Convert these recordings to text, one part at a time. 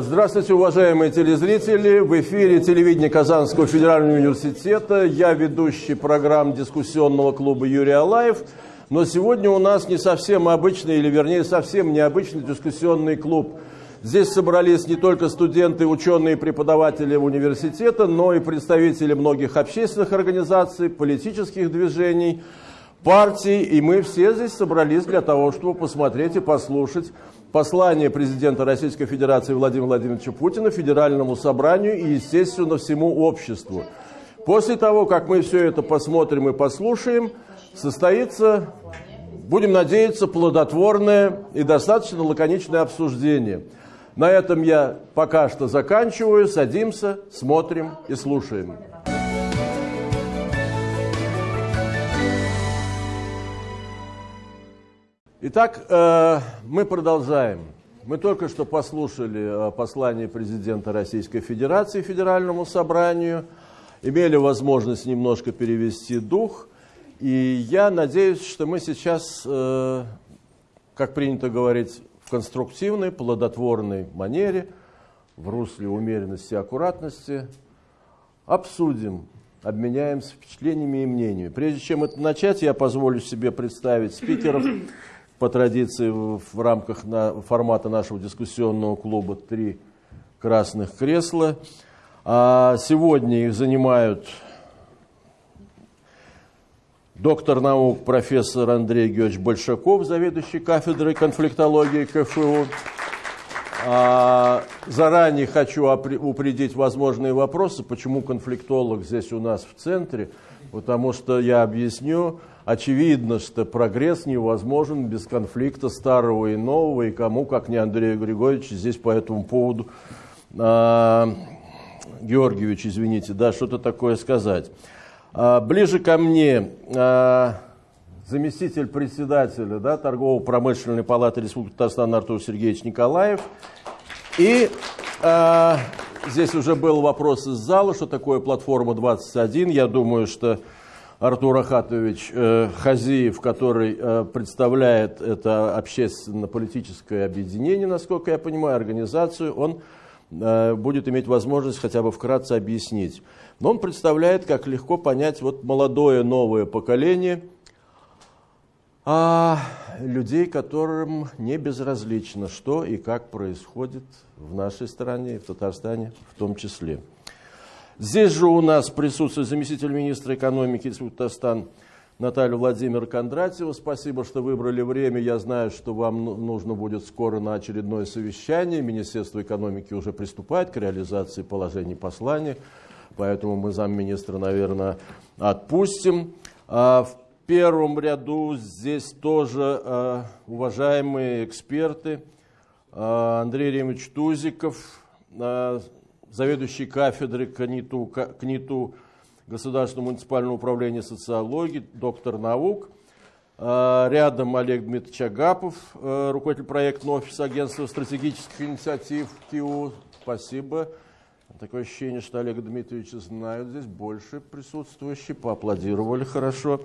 Здравствуйте, уважаемые телезрители! В эфире телевидения Казанского федерального университета. Я ведущий программ дискуссионного клуба Юрий Алаев. Но сегодня у нас не совсем обычный, или вернее совсем необычный дискуссионный клуб. Здесь собрались не только студенты, ученые преподаватели университета, но и представители многих общественных организаций, политических движений, партий. И мы все здесь собрались для того, чтобы посмотреть и послушать послание президента Российской Федерации Владимира Владимировича Путина Федеральному собранию и, естественно, всему обществу. После того, как мы все это посмотрим и послушаем, состоится, будем надеяться, плодотворное и достаточно лаконичное обсуждение. На этом я пока что заканчиваю. Садимся, смотрим и слушаем. Итак, э, мы продолжаем. Мы только что послушали э, послание президента Российской Федерации Федеральному собранию, имели возможность немножко перевести дух, и я надеюсь, что мы сейчас, э, как принято говорить, в конструктивной, плодотворной манере, в русле умеренности и аккуратности, обсудим, обменяемся впечатлениями и мнениями. Прежде чем это начать, я позволю себе представить спикеров, по традиции в рамках на, формата нашего дискуссионного клуба три красных кресла. А сегодня их занимают доктор наук профессор Андрей Георгиевич Большаков, заведующий кафедрой конфликтологии КФУ. А, заранее хочу упредить возможные вопросы, почему конфликтолог здесь у нас в центре, потому что я объясню, очевидно, что прогресс невозможен без конфликта старого и нового, и кому, как не Андрею Григорьевичу, здесь по этому поводу, а, Георгиевич, извините, да, что-то такое сказать. А, ближе ко мне а, заместитель председателя да, Торгово-промышленной палаты Республики Татарстан Артур Сергеевич Николаев. И а, здесь уже был вопрос из зала, что такое платформа 21. Я думаю, что Артур Ахатович э, Хазиев, который э, представляет это общественно-политическое объединение, насколько я понимаю, организацию, он э, будет иметь возможность хотя бы вкратце объяснить. Но он представляет, как легко понять вот молодое новое поколение а, людей, которым не безразлично, что и как происходит в нашей стране в Татарстане в том числе. Здесь же у нас присутствует заместитель министра экономики Республики Татарстан Наталья Владимир Кондратьева. Спасибо, что выбрали время. Я знаю, что вам ну, нужно будет скоро на очередное совещание. Министерство экономики уже приступает к реализации положений послания, поэтому мы замминистра, наверное, отпустим. А в первом ряду здесь тоже а, уважаемые эксперты. А, Андрей Ремович Тузиков, заведующий кафедрой КНИТУ, КНИТУ Государственного муниципального управления социологии, доктор наук. А, рядом Олег Дмитриевич Агапов, э, руководитель проектного офиса агентства стратегических инициатив КИУ. Спасибо. Такое ощущение, что Олега Дмитриевича знают здесь больше присутствующие, поаплодировали хорошо.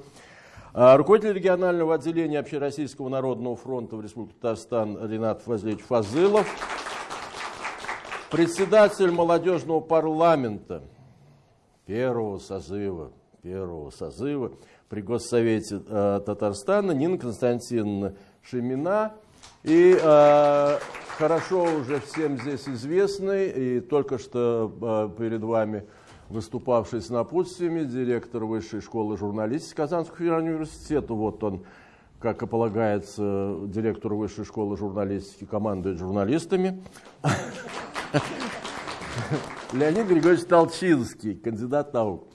А, руководитель регионального отделения Общероссийского народного фронта в Республике Татарстан Ренат Фазлевич Фазылов председатель молодежного парламента первого созыва, первого созыва при Госсовете э, Татарстана Нина Константиновна Шемина. И э, хорошо уже всем здесь известный, и только что э, перед вами выступавший с напутствиями директор Высшей школы журналистики Казанского федерального университета. Вот он, как и полагается, директору Высшей школы журналистики командует журналистами. Леонид Григорьевич Толчинский, кандидат наук.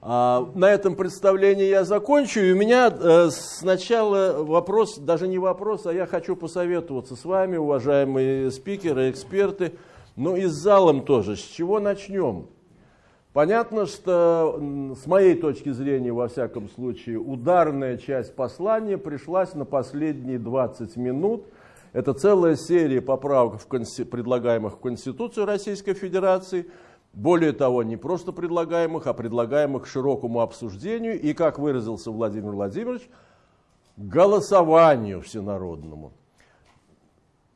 А, на этом представлении я закончу. И у меня э, сначала вопрос, даже не вопрос, а я хочу посоветоваться с вами, уважаемые спикеры, эксперты, ну и с залом тоже. С чего начнем? Понятно, что с моей точки зрения, во всяком случае, ударная часть послания пришлась на последние 20 минут – это целая серия поправок, в предлагаемых в Конституцию Российской Федерации. Более того, не просто предлагаемых, а предлагаемых к широкому обсуждению и, как выразился Владимир Владимирович, голосованию всенародному.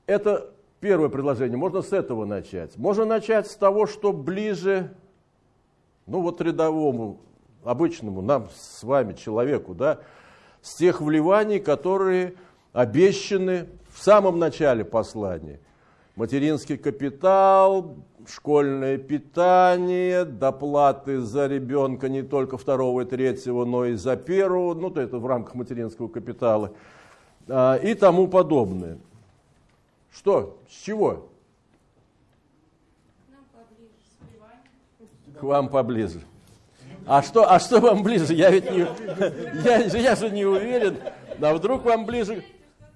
Это Первое предложение, можно с этого начать. Можно начать с того, что ближе, ну вот рядовому, обычному, нам с вами, человеку, да, с тех вливаний, которые обещаны в самом начале послания. Материнский капитал, школьное питание, доплаты за ребенка не только второго и третьего, но и за первого, ну то это в рамках материнского капитала, а, и тому подобное. Что? С чего? Вам поближе. А что, а что вам ближе? Я ведь не, я, я же не уверен. А вдруг вам ближе,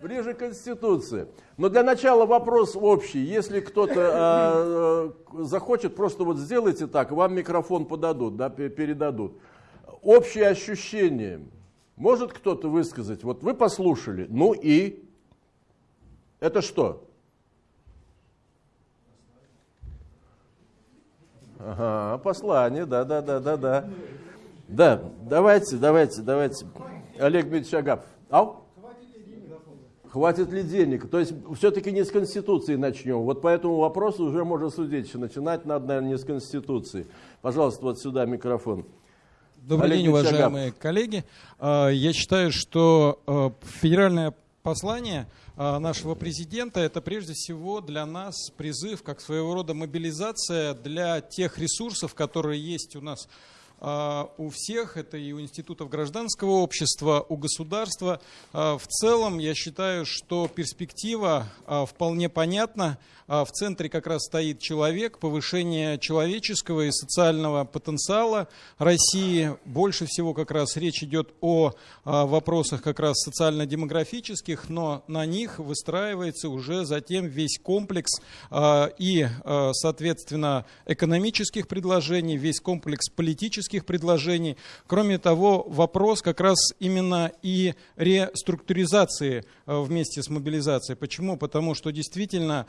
ближе Конституции? Но для начала вопрос общий. Если кто-то э, захочет, просто вот сделайте так, вам микрофон подадут, да, передадут. Общее ощущение. Может кто-то высказать? Вот вы послушали, ну и? Это что? Ага, послание, да, да, да, да, да. Да, давайте, давайте, давайте. Олег Дмитриевич Агапов. Ау? Хватит ли денег? То есть все-таки не с Конституции начнем. Вот по этому вопросу уже можно судить, что начинать надо, наверное, не с Конституции. Пожалуйста, вот сюда микрофон. Добрый Олег день, уважаемые коллеги. А, я считаю, что а, федеральное послание а, нашего президента это прежде всего для нас призыв, как своего рода мобилизация для тех ресурсов, которые есть у нас а, у всех, это и у институтов гражданского общества, у государства. А, в целом, я считаю, что перспектива вполне понятна. В центре как раз стоит человек, повышение человеческого и социального потенциала России. Больше всего как раз речь идет о вопросах как раз социально-демографических, но на них выстраивается уже затем весь комплекс и, соответственно, экономических предложений, весь комплекс политических предложений. Кроме того, вопрос как раз именно и реструктуризации вместе с мобилизацией. Почему? Потому что действительно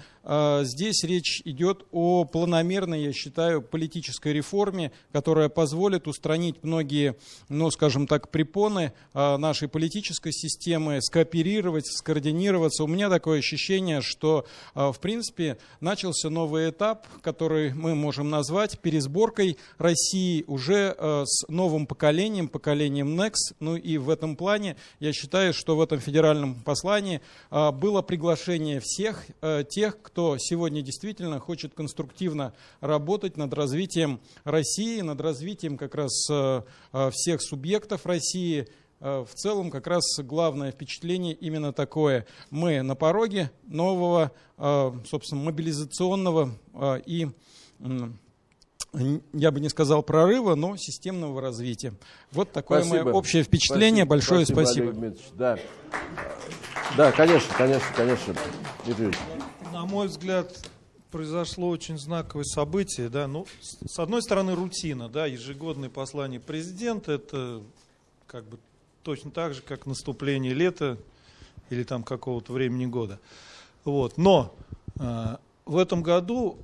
здесь речь идет о планомерной, я считаю, политической реформе, которая позволит устранить многие, ну, скажем так, препоны э, нашей политической системы, скооперировать, скоординироваться. У меня такое ощущение, что, в принципе, начался новый этап, который мы можем назвать пересборкой России уже с новым поколением, поколением Next. Ну и в этом плане я считаю, что в этом федеральном послании было приглашение всех тех, кто сегодня действительно хочет конструктивно работать над развитием России, над развитием как раз всех субъектов России, в целом как раз главное впечатление именно такое. Мы на пороге нового, собственно, мобилизационного и я бы не сказал прорыва, но системного развития. Вот такое спасибо. мое общее впечатление. Спасибо. Большое спасибо. спасибо. Да. да, конечно, конечно, конечно. На мой взгляд, произошло очень знаковое событие. Да? Ну, с одной стороны, рутина. Да? Ежегодное послание президента – это как бы точно так же, как наступление лета или там какого-то времени года. Вот. Но э, в этом году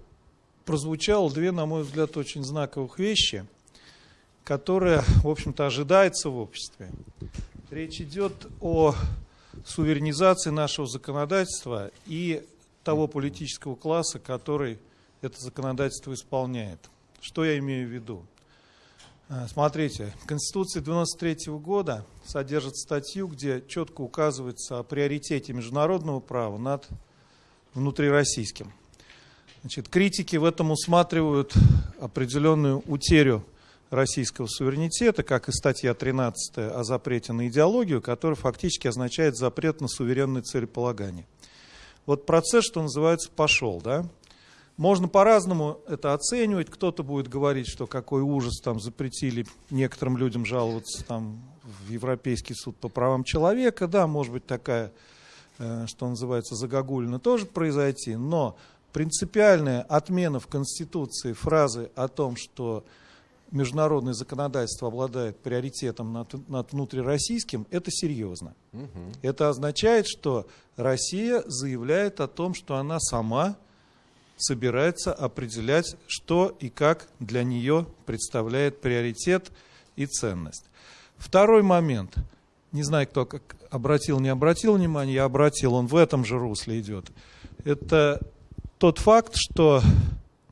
прозвучало две, на мой взгляд, очень знаковых вещи, которые, в общем-то, ожидаются в обществе. Речь идет о суверенизации нашего законодательства и того политического класса, который это законодательство исполняет. Что я имею в виду? А, смотрите, Конституция 93 года содержит статью, где четко указывается о приоритете международного права над внутрироссийским. Значит, критики в этом усматривают определенную утерю российского суверенитета, как и статья 13 о запрете на идеологию, которая фактически означает запрет на суверенное целеполагание. Вот процесс, что называется, пошел. Да? Можно по-разному это оценивать. Кто-то будет говорить, что какой ужас там запретили некоторым людям жаловаться там, в Европейский суд по правам человека. Да, может быть такая, э, что называется, загогулина тоже произойти. Но принципиальная отмена в Конституции фразы о том, что международное законодательство обладает приоритетом над, над внутрироссийским, это серьезно. Угу. Это означает, что Россия заявляет о том, что она сама собирается определять, что и как для нее представляет приоритет и ценность. Второй момент. Не знаю, кто как обратил, не обратил внимание, я обратил, он в этом же русле идет. Это тот факт, что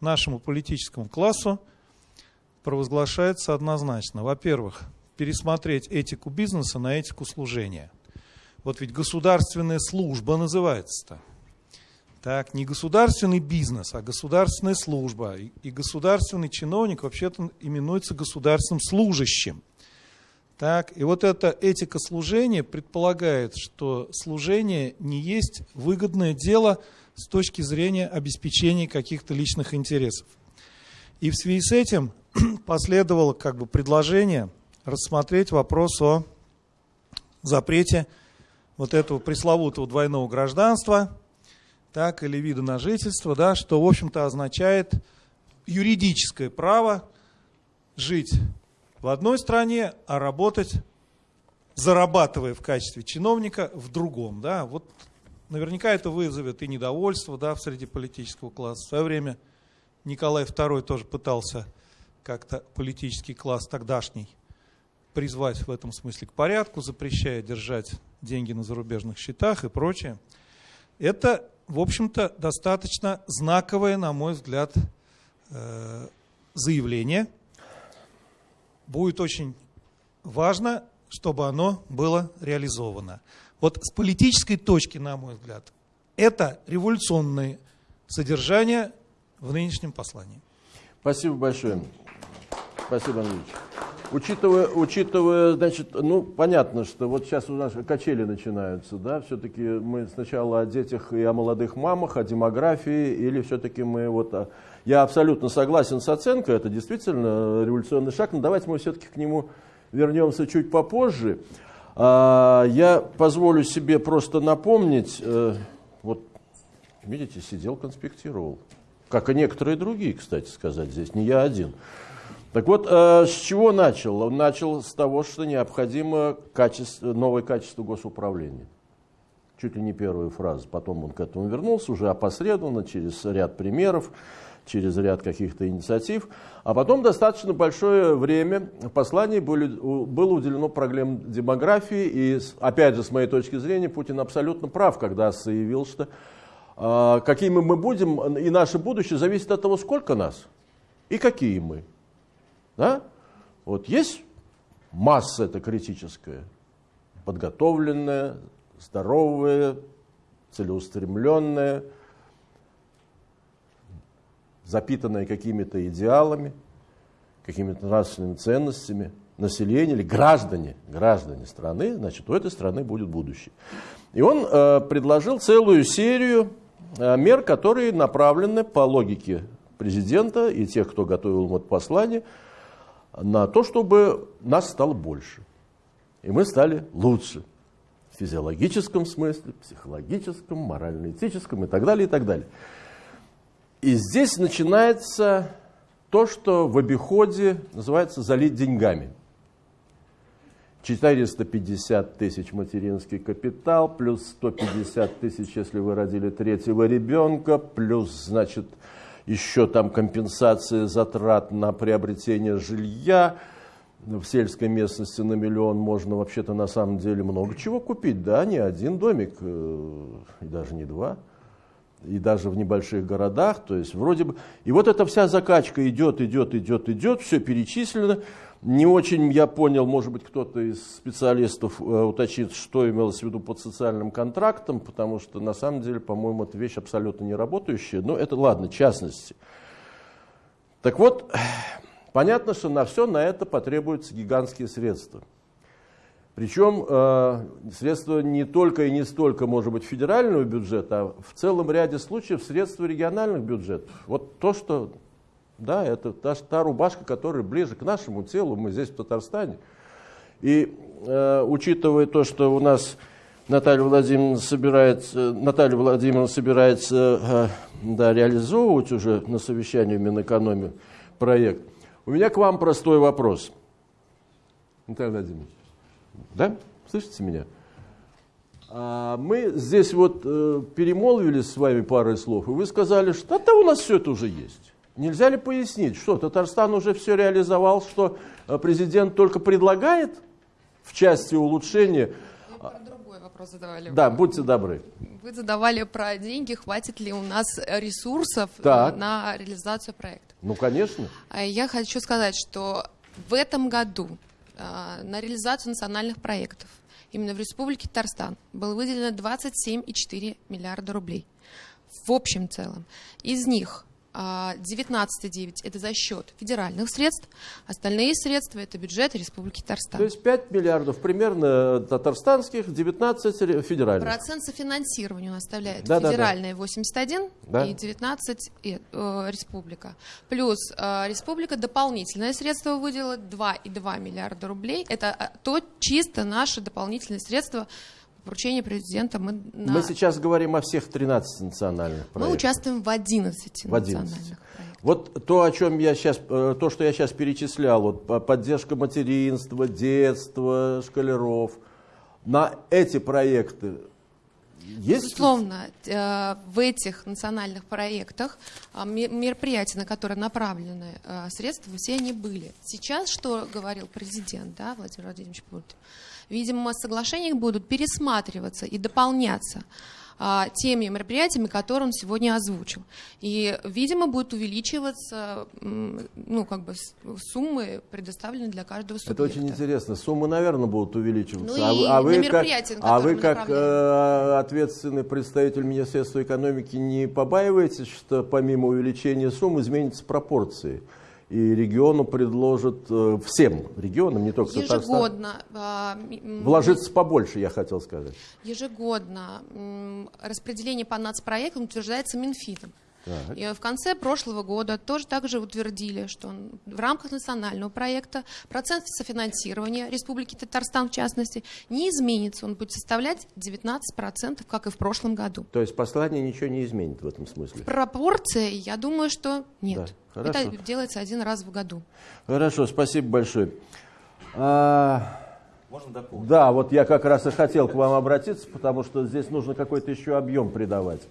нашему политическому классу провозглашается однозначно. Во-первых, пересмотреть этику бизнеса на этику служения. Вот ведь государственная служба называется-то. Так, не государственный бизнес, а государственная служба. И, государственный чиновник вообще-то именуется государственным служащим. Так, и вот эта этика служения предполагает, что служение не есть выгодное дело с точки зрения обеспечения каких-то личных интересов. И в связи с этим последовало как бы предложение рассмотреть вопрос о запрете вот этого пресловутого двойного гражданства, так, или вида на жительство, да, что, в общем-то, означает юридическое право жить в одной стране, а работать, зарабатывая в качестве чиновника в другом. Да? Вот наверняка это вызовет и недовольство да, в среди политического класса. В свое время Николай II тоже пытался как-то политический класс тогдашний призвать в этом смысле к порядку, запрещая держать деньги на зарубежных счетах и прочее. Это, в общем-то, достаточно знаковое, на мой взгляд, э, заявление – будет очень важно, чтобы оно было реализовано. Вот с политической точки, на мой взгляд, это революционное содержание в нынешнем послании. Спасибо большое. Спасибо, Андреевич. Учитывая, учитывая, значит, ну, понятно, что вот сейчас у нас качели начинаются, да, все-таки мы сначала о детях и о молодых мамах, о демографии, или все-таки мы вот я абсолютно согласен с оценкой, это действительно революционный шаг, но давайте мы все-таки к нему вернемся чуть попозже. А, я позволю себе просто напомнить, э, вот видите, сидел, конспектировал, как и некоторые другие, кстати сказать, здесь не я один. Так вот, э, с чего начал? Он начал с того, что необходимо качество, новое качество госуправления. Чуть ли не первую фразу. Потом он к этому вернулся, уже опосредованно, через ряд примеров через ряд каких-то инициатив. А потом достаточно большое время в послании были, было уделено проблем демографии. И, опять же, с моей точки зрения, Путин абсолютно прав, когда заявил, что э, какими мы будем, и наше будущее зависит от того, сколько нас и какие мы. Да? Вот есть масса эта критическая, подготовленная, здоровая, целеустремленная, запитанное какими-то идеалами, какими-то нравственными ценностями, население или граждане, граждане страны, значит, у этой страны будет будущее. И он э, предложил целую серию э, мер, которые направлены по логике президента и тех, кто готовил ему это послание, на то, чтобы нас стало больше. И мы стали лучше. В физиологическом смысле, психологическом, морально-этическом и так далее, и так далее. И здесь начинается то, что в обиходе называется залить деньгами. 450 тысяч материнский капитал, плюс 150 тысяч, если вы родили третьего ребенка, плюс, значит, еще там компенсация затрат на приобретение жилья. В сельской местности на миллион можно вообще-то на самом деле много чего купить, да, не один домик, э, и даже не два. И даже в небольших городах, то есть вроде бы... И вот эта вся закачка идет, идет, идет, идет, все перечислено. Не очень я понял, может быть, кто-то из специалистов э, уточнит, что имелось в виду под социальным контрактом, потому что на самом деле, по-моему, это вещь абсолютно не работающая. Но это ладно, частности. Так вот, понятно, что на все на это потребуются гигантские средства. Причем э, средства не только и не столько, может быть, федерального бюджета, а в целом ряде случаев средства региональных бюджетов. Вот то, что, да, это та, та рубашка, которая ближе к нашему телу, мы здесь в Татарстане. И э, учитывая то, что у нас Наталья Владимировна собирается, Наталья Владимировна собирается э, да, реализовывать уже на совещании в Минэкономии проект, у меня к вам простой вопрос. Наталья Владимировна. Да? Слышите меня? А мы здесь вот э, перемолвились с вами парой слов, и вы сказали, что да у нас все это уже есть. Нельзя ли пояснить, что Татарстан уже все реализовал, что э, президент только предлагает в части улучшения? вопрос задавали. Да, будьте добры. Вы задавали про деньги, хватит ли у нас ресурсов э, так. на реализацию проекта. Ну, конечно. А я хочу сказать, что в этом году э, на реализацию национальных проектов именно в Республике Татарстан было выделено 27,4 миллиарда рублей в общем целом. Из них 19,9 это за счет федеральных средств, остальные средства это бюджет Республики Татарстан. То есть 5 миллиардов примерно татарстанских, 19 федеральных. Процент софинансирования у нас составляет да, федеральная да, да. 81 да. и 19 э, республика. Плюс э, республика дополнительное средство выделила 2,2 миллиарда рублей. Это э, то чисто наши дополнительные средства поручение президента мы... На... Мы сейчас говорим о всех 13 национальных проектах. Мы участвуем в 11, в 11. национальных проектах. Вот то, о чем я сейчас, э, то, что я сейчас перечислял, вот поддержка материнства, детства, школяров, на эти проекты есть? Безусловно, э, в этих национальных проектах э, мероприятия, на которые направлены средства, все они были. Сейчас, что говорил президент, да, Владимир Владимирович Путин, видимо, соглашения будут пересматриваться и дополняться а, теми мероприятиями, которые он сегодня озвучил. И, видимо, будет увеличиваться ну, как бы суммы, предоставленные для каждого субъекта. Это очень интересно. Суммы, наверное, будут увеличиваться. Ну, а, а вы как, а вы как э, ответственный представитель Министерства экономики не побаиваетесь, что помимо увеличения сумм изменятся пропорции? И региону предложат, э, всем регионам, не только Ежегодно. Татарстан, вложиться побольше, я хотел сказать. Ежегодно распределение по нацпроектам утверждается Минфином. Так. И в конце прошлого года тоже также утвердили, что в рамках национального проекта процент софинансирования Республики Татарстан, в частности, не изменится. Он будет составлять 19%, как и в прошлом году. То есть послание ничего не изменит в этом смысле? Пропорции, я думаю, что нет. Да. Это делается один раз в году. Хорошо, спасибо большое. А... Можно дополнить? Да, вот я как раз и хотел к вам обратиться, потому что здесь нужно какой-то еще объем придавать.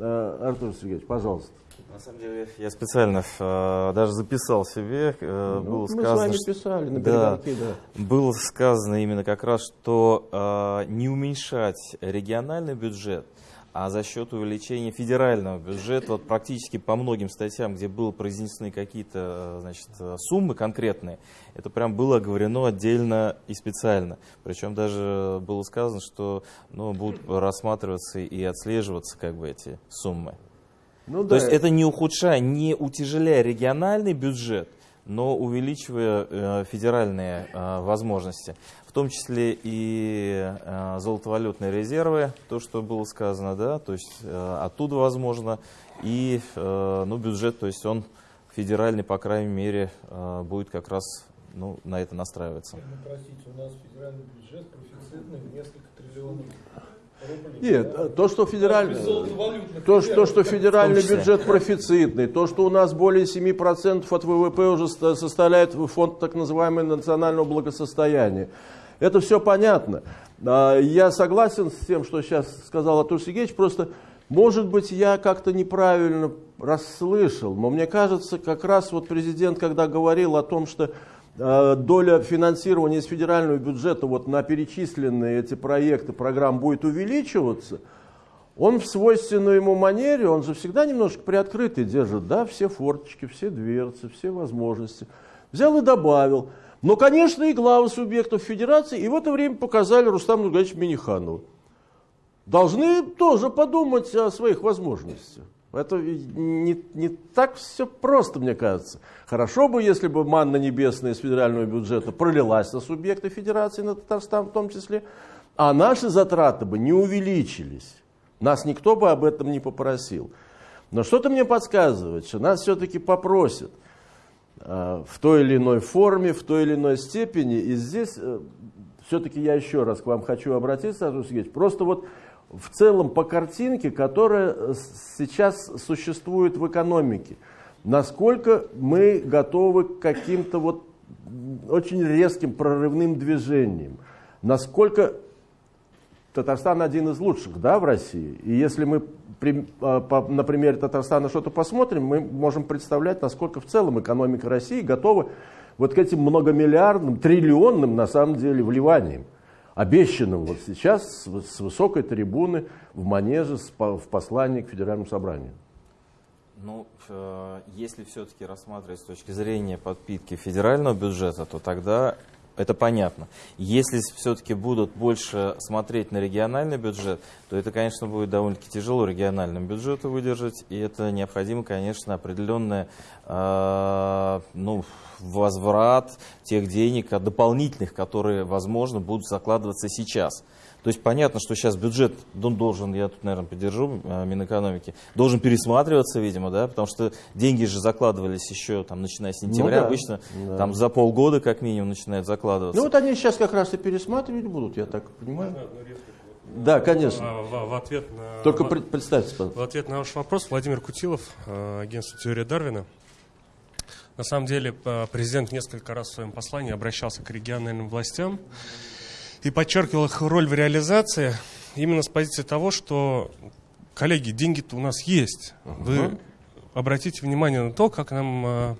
Э, Артур Сергеевич, пожалуйста. На самом деле, я специально э, даже записал себе. Э, ну, было мы сказано, с вами писали на да, да. Было сказано именно как раз, что э, не уменьшать региональный бюджет, а за счет увеличения федерального бюджета, вот практически по многим статьям, где были произнесены какие-то э, значит, суммы конкретные, это прям было оговорено отдельно и специально. Причем даже было сказано, что ну, будут рассматриваться и отслеживаться как бы эти суммы. Ну, То да. есть это не ухудшая, не утяжеляя региональный бюджет, но увеличивая э, федеральные э, возможности в том числе и э, золотовалютные резервы, то, что было сказано, да, то есть оттуда возможно, и ну, бюджет, то есть он федеральный, по крайней мере, будет как раз ну, на это настраиваться. Простите, у нас федеральный бюджет профицитный в несколько триллионов нет, то, что федеральный, то, что, что федеральный бюджет профицитный, то, что у нас более 7% от ВВП уже составляет фонд так называемого национального благосостояния, это все понятно. А, я согласен с тем, что сейчас сказал Артур Сергеевич, просто, может быть, я как-то неправильно расслышал, но мне кажется, как раз вот президент, когда говорил о том, что доля финансирования из федерального бюджета вот на перечисленные эти проекты, программ будет увеличиваться, он в свойственной ему манере, он же всегда немножко приоткрытый держит, да, все форточки, все дверцы, все возможности. Взял и добавил. Но, конечно, и главы субъектов федерации и в это время показали Рустаму Нургалевичу Миниханову. Должны тоже подумать о своих возможностях. Это не, не так все просто, мне кажется. Хорошо бы, если бы манна небесная из федерального бюджета пролилась на субъекты федерации, на Татарстан в том числе, а наши затраты бы не увеличились. Нас никто бы об этом не попросил. Но что-то мне подсказывает, что нас все-таки попросят – Э, в той или иной форме, в той или иной степени. И здесь э, все-таки я еще раз к вам хочу обратиться, Артур Сергеевич, просто вот в целом по картинке, которая сейчас существует в экономике, насколько мы готовы к каким-то вот очень резким прорывным движениям, насколько Татарстан один из лучших да, в России. И если мы а, на примере Татарстана что-то посмотрим, мы можем представлять, насколько в целом экономика России готова вот к этим многомиллиардным, триллионным на самом деле вливаниям. Обещанным вот сейчас с высокой трибуны в манеже в послании к Федеральному собранию? Ну, э, если все-таки рассматривать с точки зрения подпитки федерального бюджета, то тогда это понятно. Если все-таки будут больше смотреть на региональный бюджет, то это, конечно, будет довольно-таки тяжело региональному бюджету выдержать, и это необходимо, конечно, определенное э, ну, возврат тех денег дополнительных, которые, возможно, будут закладываться сейчас. То есть понятно, что сейчас бюджет он должен, я тут, наверное, поддержу э, Минэкономики, должен пересматриваться, видимо, да, потому что деньги же закладывались еще, там, начиная с сентября, ну, да, обычно да. там за полгода как минимум начинают закладываться. Ну вот они сейчас как раз и пересматривать будут, я так понимаю. Да, конечно. А, в, в ответ на, Только в, представьте, пожалуйста. В ответ на ваш вопрос, Владимир Кутилов, э, агентство «Теория Дарвина». На самом деле, президент несколько раз в своем послании обращался к региональным властям и подчеркивал их роль в реализации именно с позиции того, что, коллеги, деньги-то у нас есть. Вы обратите внимание на то, как нам э,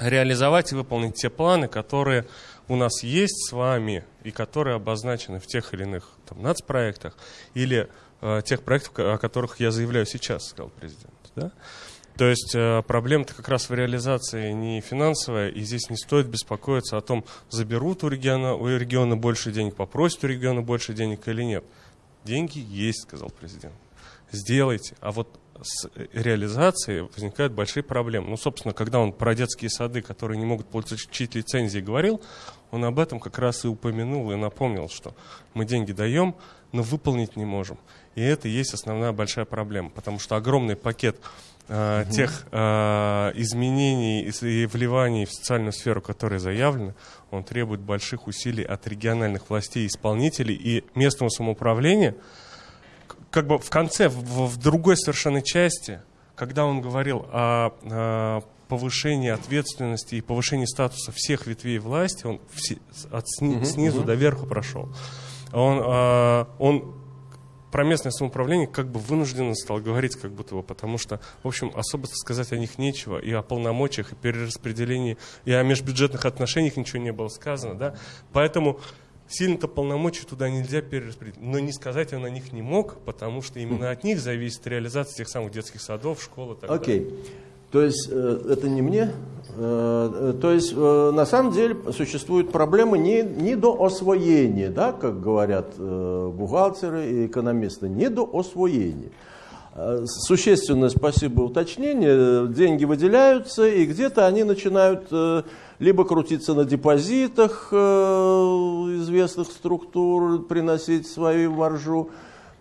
реализовать и выполнить те планы, которые у нас есть с вами и которые обозначены в тех или иных там, нацпроектах или э, тех проектах, о которых я заявляю сейчас, сказал президент. Да? То есть э, проблема-то как раз в реализации не финансовая, и здесь не стоит беспокоиться о том, заберут у региона, у региона больше денег, попросят у региона больше денег или нет. Деньги есть, сказал президент. Сделайте. А вот с реализацией возникают большие проблемы. Ну, собственно, когда он про детские сады, которые не могут получить лицензии, говорил, он об этом как раз и упомянул и напомнил, что мы деньги даем, но выполнить не можем. И это и есть основная большая проблема, потому что огромный пакет э, угу. тех э, изменений и вливаний в социальную сферу, которые заявлены, он требует больших усилий от региональных властей, исполнителей и местного самоуправления. Как бы в конце, в, в другой совершенно части, когда он говорил о, о повышении ответственности и повышении статуса всех ветвей власти, он все, от сни, снизу до верху прошел. Он, э, он про местное самоуправление как бы вынужденно стал говорить как будто бы, потому что, в общем, особо сказать о них нечего, и о полномочиях, и перераспределении, и о межбюджетных отношениях ничего не было сказано, да, поэтому сильно-то полномочий туда нельзя перераспределить, но не сказать он о них не мог, потому что именно от них зависит реализация тех самых детских садов, школ и так okay. далее. То есть э, это не мне. Э, то есть э, на самом деле существуют проблемы не, не до освоения, да, как говорят бухгалтеры и экономисты, не до освоения. Существенное спасибо уточнение. Деньги выделяются, и где-то они начинают либо крутиться на депозитах известных структур, приносить свою маржу,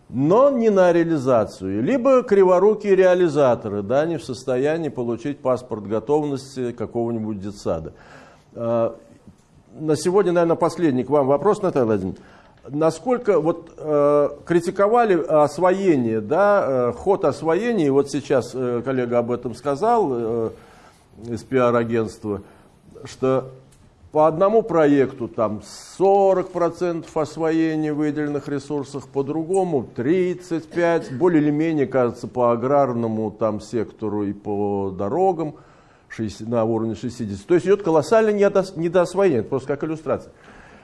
но не на реализацию. Либо криворукие реализаторы, да, не в состоянии получить паспорт готовности какого-нибудь детсада. А, на сегодня, наверное, последний к вам вопрос, Наталья Владимировна. Насколько вот э, критиковали освоение, да, э, ход освоения, и вот сейчас э, коллега об этом сказал э, из пиар-агентства, что по одному проекту там 40% освоения выделенных ресурсов, по другому 35%, более или менее, кажется, по аграрному там сектору и по дорогам 60, на уровне 60. То есть идет колоссальное недоосвоение, это просто как иллюстрация.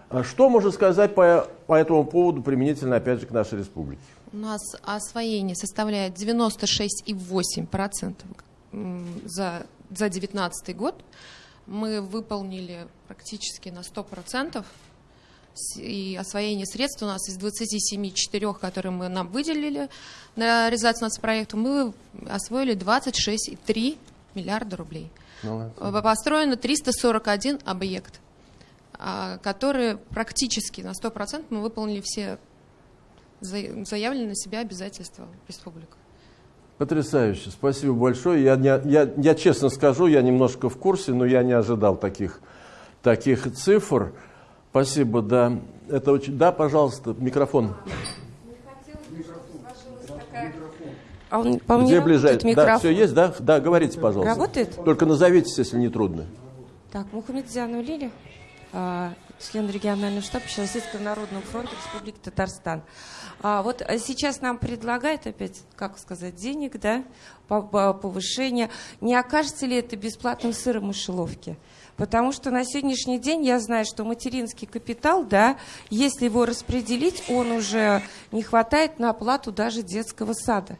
А что можно сказать по, по этому поводу применительно, опять же, к нашей республике? У нас освоение составляет 96,8% за 2019 год мы выполнили практически на 100%. И освоение средств у нас из 27,4, которые мы нам выделили на реализацию нацпроекта, мы освоили 26,3 миллиарда рублей. Молодцы. Построено 341 объект, а, которые практически на 100% мы выполнили все заявленные на себя обязательства республики. Потрясающе, спасибо большое. Я, я, я, я честно скажу, я немножко в курсе, но я не ожидал таких, таких цифр. Спасибо, да. Это очень... Да, пожалуйста, микрофон. А он, по Где ближайший? Да, все есть, да? Да, говорите, пожалуйста. Работает? Только назовитесь, если не трудно. Так, Мухаммед Лили. А, член регионального штаба Российского народного фронта Республики Татарстан. А вот сейчас нам предлагают опять, как сказать, денег, да, повышение. Не окажется ли это бесплатным сыром в мышеловке? Потому что на сегодняшний день я знаю, что материнский капитал, да, если его распределить, он уже не хватает на оплату даже детского сада.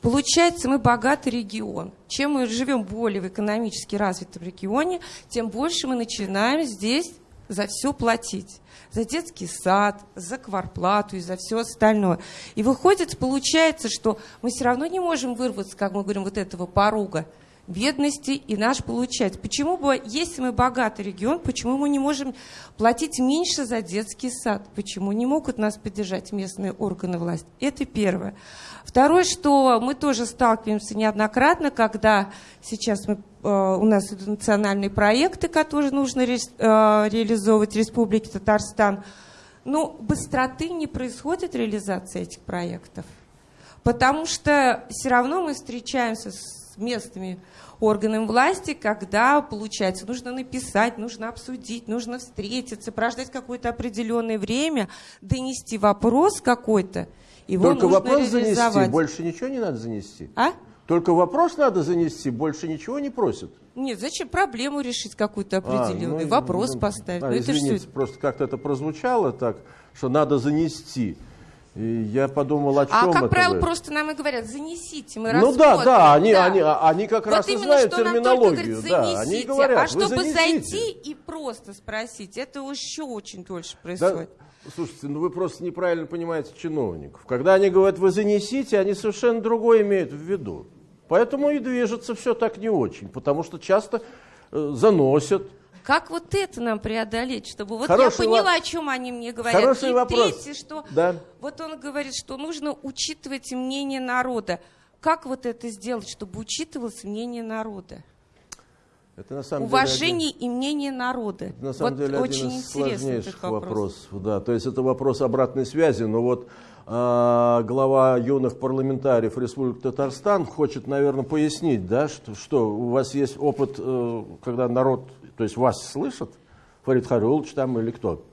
Получается, мы богатый регион. Чем мы живем более в экономически развитом регионе, тем больше мы начинаем здесь за все платить. За детский сад, за кварплату и за все остальное. И выходит, получается, что мы все равно не можем вырваться, как мы говорим, вот этого порога бедности и наш получать. Почему бы, если мы богатый регион, почему мы не можем платить меньше за детский сад? Почему не могут нас поддержать местные органы власти? Это первое. Второе, что мы тоже сталкиваемся неоднократно, когда сейчас мы, э, у нас идут национальные проекты, которые нужно ре, э, реализовывать в Республике Татарстан, но быстроты не происходит реализация этих проектов. Потому что все равно мы встречаемся с местными органам власти, когда, получается, нужно написать, нужно обсудить, нужно встретиться, прождать какое-то определенное время, донести вопрос какой-то, его Только вопрос занести, больше ничего не надо занести. А? Только вопрос надо занести, больше ничего не просят. Нет, зачем проблему решить какую-то определенную, А, ну, вопрос ну, поставить? а, Ну, это извините, всё- просто как-то это прозвучало так, что надо занести. И я подумал, о чем А, как это правило, вы? просто нам и говорят, занесите, мы Ну да, рассмотрим». да, они, Да. Они, они как Вот раз и именно, знают что нам только терминологию. говорят, да, они говорят, а чтобы занесите. зайти и просто спросить, это еще очень дольше происходит. Да, слушайте, ну вы просто неправильно понимаете чиновников. Когда они говорят, вы занесите, они совершенно другое имеют в виду. Поэтому и движется все так не очень, потому что часто э, заносят. Как вот это нам преодолеть, чтобы вот Хороший я поняла, во- о чем они мне говорят. Хороший и вопрос. третье, что Да. вот он говорит, что нужно учитывать мнение народа. Как вот это сделать, чтобы учитывалось мнение народа? Это на самом Уважение и мнение народа. деле, один- на самом вот деле очень один из интересный сложнейших этот вопрос. вопросов. Да, то есть это вопрос обратной связи, но вот а, глава юных парламентариев Республики Татарстан хочет, наверное, пояснить, да, что, что у вас есть опыт, э, когда народ, то есть вас слышат, Фарид Харулович там или кто?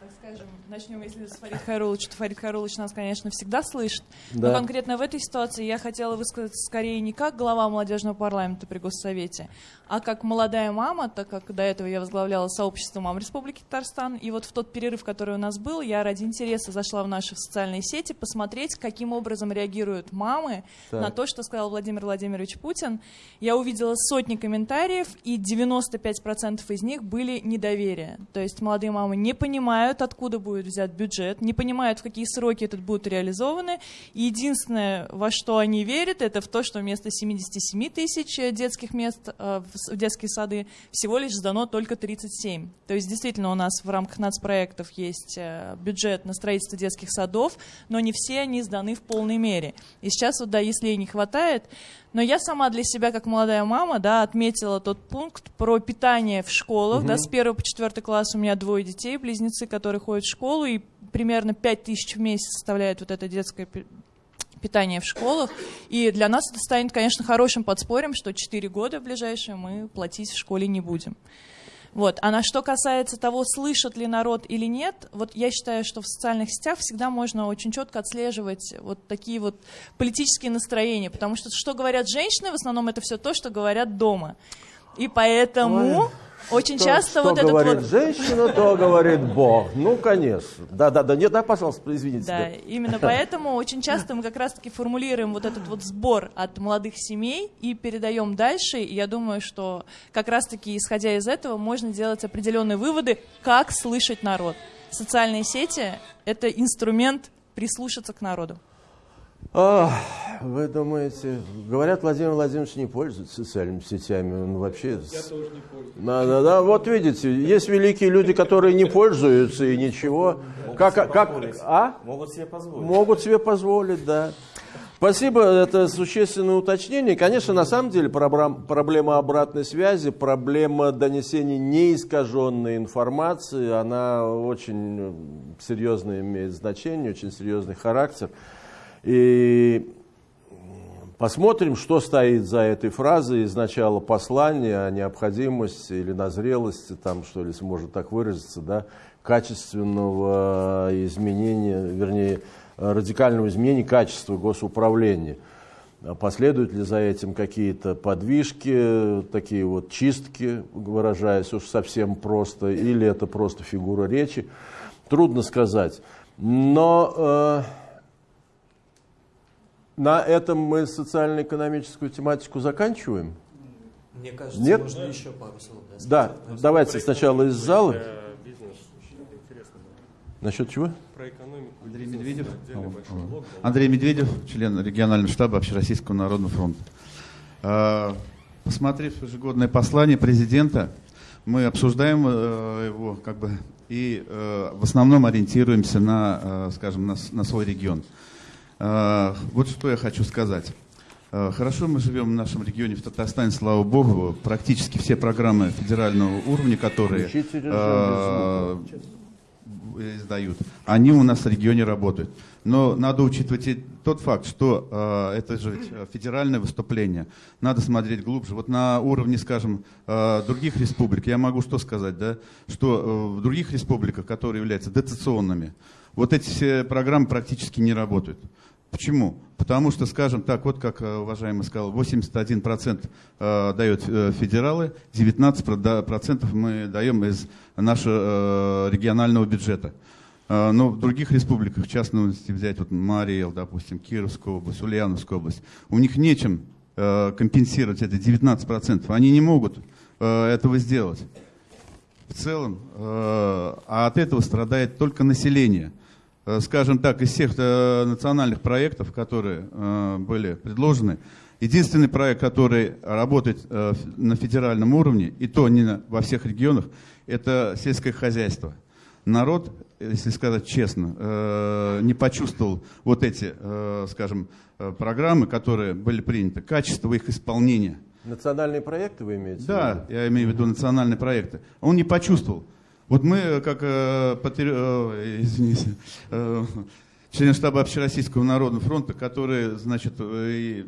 так скажем, начнем, если с Фарид Хайрулович, то Фарид Хайрулович нас, конечно, всегда слышит. Да. Но конкретно в этой ситуации я хотела высказать скорее не как глава молодежного парламента при Госсовете, а как молодая мама, так как до этого я возглавляла сообщество мам Республики Татарстан. И вот в тот перерыв, который у нас был, я ради интереса зашла в наши социальные сети посмотреть, каким образом реагируют мамы Так. на то, что сказал Владимир Владимирович Путин. Я увидела сотни комментариев, и 95% из них были недоверие. То есть молодые мамы не понимают, откуда будет взят бюджет, не понимают, в какие сроки этот будут реализованы. И единственное, во что они верят, это в то, что вместо 77 тысяч детских мест э, в в детские сады всего лишь сдано только 37. То есть действительно у нас в рамках нацпроектов есть э, бюджет на строительство детских садов, но не все они сданы в полной мере. И сейчас вот, да, если и не хватает, но я сама для себя, как молодая мама, да, отметила тот пункт про питание в школах. Да, с 1 по 4 класс у меня двое детей, близнецы, которые ходят в школу, и примерно 5 тысяч в месяц составляет вот это детское пи- питание в школах. И для нас это станет, конечно, хорошим подспорьем, что 4 года в ближайшие мы платить в школе не будем. Вот. А на что касается того, слышит ли народ или нет, вот я считаю, что в социальных сетях всегда можно очень четко отслеживать вот такие вот политические настроения, потому что что говорят женщины, в основном это все то, что говорят дома. И поэтому Ой, очень Что- часто что вот этот говорит вот... женщина, то говорит Бог. Ну, конечно. Да, да, да. Нет, да, пожалуйста, извините. Да, именно поэтому очень часто мы как раз-таки формулируем вот этот вот сбор от молодых семей и передаем дальше. И я думаю, что как раз-таки исходя из этого можно делать определенные выводы, как слышать народ. Социальные сети — это инструмент прислушаться к народу. А, вы думаете, говорят, Владимир Владимирович не пользуется социальными сетями, он вообще... Я тоже не пользуюсь. Да, да, да, вот видите, есть великие люди, которые не пользуются и ничего. Как, как, а? Могут себе позволить. Могут себе позволить, да. Спасибо, это существенное уточнение. Конечно, на самом деле проблем- проблема обратной связи, проблема донесения неискаженной информации, она очень серьезно имеет значение, очень серьезный характер. И Посмотрим, что стоит за этой фразой из начала послания о необходимости или назрелости, там, что ли, можно так выразиться, да, качественного изменения, вернее, радикального изменения качества госуправления. Последуют ли за этим какие-то подвижки, такие вот чистки, выражаясь уж совсем просто, или это просто фигура речи, трудно сказать. Но э, на этом мы социально-экономическую тематику заканчиваем? Мне кажется, Нет? можно еще пару слов. Да, да давайте сначала из зала. Насчет чего? Про экономику. Андрей Медведев. Андрей Медведев, член регионального штаба Общероссийского народного фронта. А, посмотрев ежегодное послание президента, мы обсуждаем э, его как бы и э, в основном ориентируемся на, э, скажем, на, на свой регион. А, вот что я хочу сказать. А, хорошо мы живем в нашем регионе, в Татарстане, слава богу. Практически все программы федерального уровня, которые э, издают, они у нас в регионе работают. Но надо учитывать и тот факт, что э, это же федеральное выступление. Надо смотреть глубже. Вот на уровне, скажем, э, других республик, я могу что сказать, да, что э, в других республиках, которые являются дотационными, вот эти все программы практически не работают. Почему? Потому что, скажем так, вот как уважаемый сказал, 81% дают федералы, 19% мы даем из нашего регионального бюджета. Но в других республиках, в частности взять вот Мариэл, допустим, Кировскую область, Ульяновскую область, у них нечем компенсировать эти 19%. Они не могут этого сделать в целом, а от этого страдает только население – Э, скажем так, из всех э, национальных проектов, которые э, были предложены, единственный проект, который работает на федеральном уровне, и то не во всех регионах, это сельское хозяйство. Народ, если сказать честно, не почувствовал вот эти, скажем, программы, которые были приняты, качество их исполнения. Национальные проекты вы имеете? Да, я имею в виду национальные проекты. Он не почувствовал. Вот мы, э, как э, э, извините, э, член штаба Общероссийского народного фронта, которые, значит, и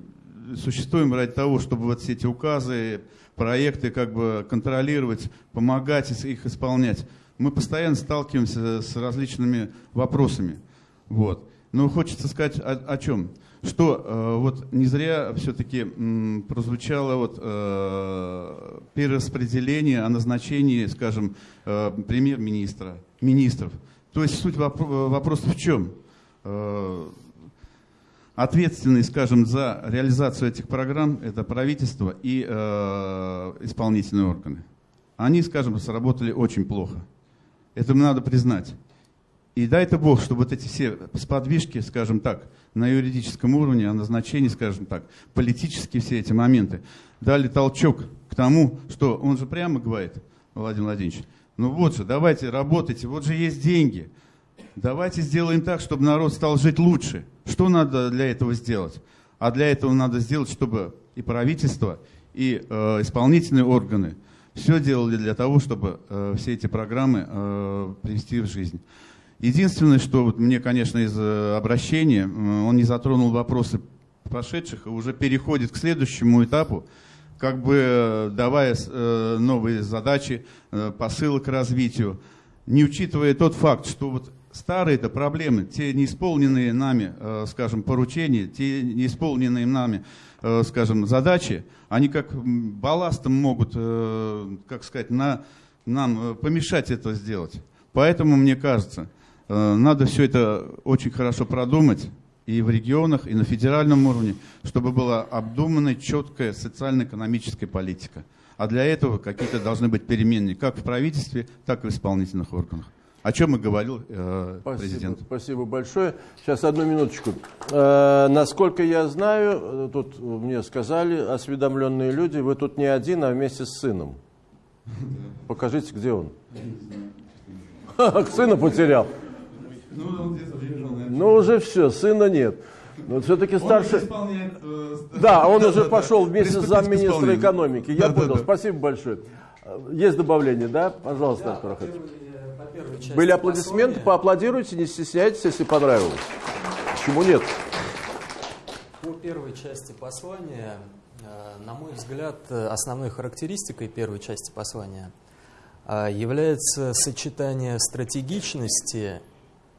существуем ради того, чтобы вот все эти указы, проекты как бы контролировать, помогать их исполнять. Мы постоянно сталкиваемся с различными вопросами. Вот. Но хочется сказать о, о чем? Что э, вот не зря все-таки прозвучало вот, э, перераспределение о назначении, скажем, э, премьер-министра, министров. То есть суть воп вопроса в чем? Ответственный, скажем, за реализацию этих программ это правительство и исполнительные органы. Они, скажем, сработали очень плохо. Это надо признать. И дай-то Бог, чтобы вот эти все сподвижки, скажем так, на юридическом уровне, о назначении, скажем так, политические все эти моменты, дали толчок к тому, что он же прямо говорит, Владимир Владимирович, ну вот же, давайте работайте, вот же есть деньги. Давайте сделаем так, чтобы народ стал жить лучше. Что надо для этого сделать? А для этого надо сделать, чтобы и правительство, и э, исполнительные органы все делали для того, чтобы э, все эти программы э, привести в жизнь. Единственное, что вот мне, конечно, из э, обращения, э, он не затронул вопросы прошедших и уже переходит к следующему этапу, как бы э, давая новые задачи, посылы к развитию, не учитывая тот факт, что вот старые это проблемы, те неисполненные нами, скажем, поручения, те неисполненные нами, скажем, задачи, они как балластом могут, как сказать, на, нам помешать это сделать. Поэтому, мне кажется, надо все это очень хорошо продумать и в регионах, и на федеральном уровне, чтобы была обдуманная, четкая социально-экономическая политика. А для этого какие-то должны быть перемены как в правительстве, так и в исполнительных органах. О чем и говорил э, спасибо, президент. Спасибо большое. Сейчас одну минуточку. Э, насколько я знаю, э, тут мне сказали осведомленные люди, вы тут не один, а вместе с сыном. Покажите, где он. Сына потерял. Ну, ну, уже все, сына нет. Но все-таки старший... Э, да, он уже пошел вместе с замминистра экономики. Я понял. Спасибо большое. Есть добавление, да? Пожалуйста, Артур э, Были аплодисменты, поаплодируйте, не стесняйтесь, если понравилось. Почему нет? По первой части послания, на мой взгляд, основной характеристикой первой части послания является сочетание стратегичности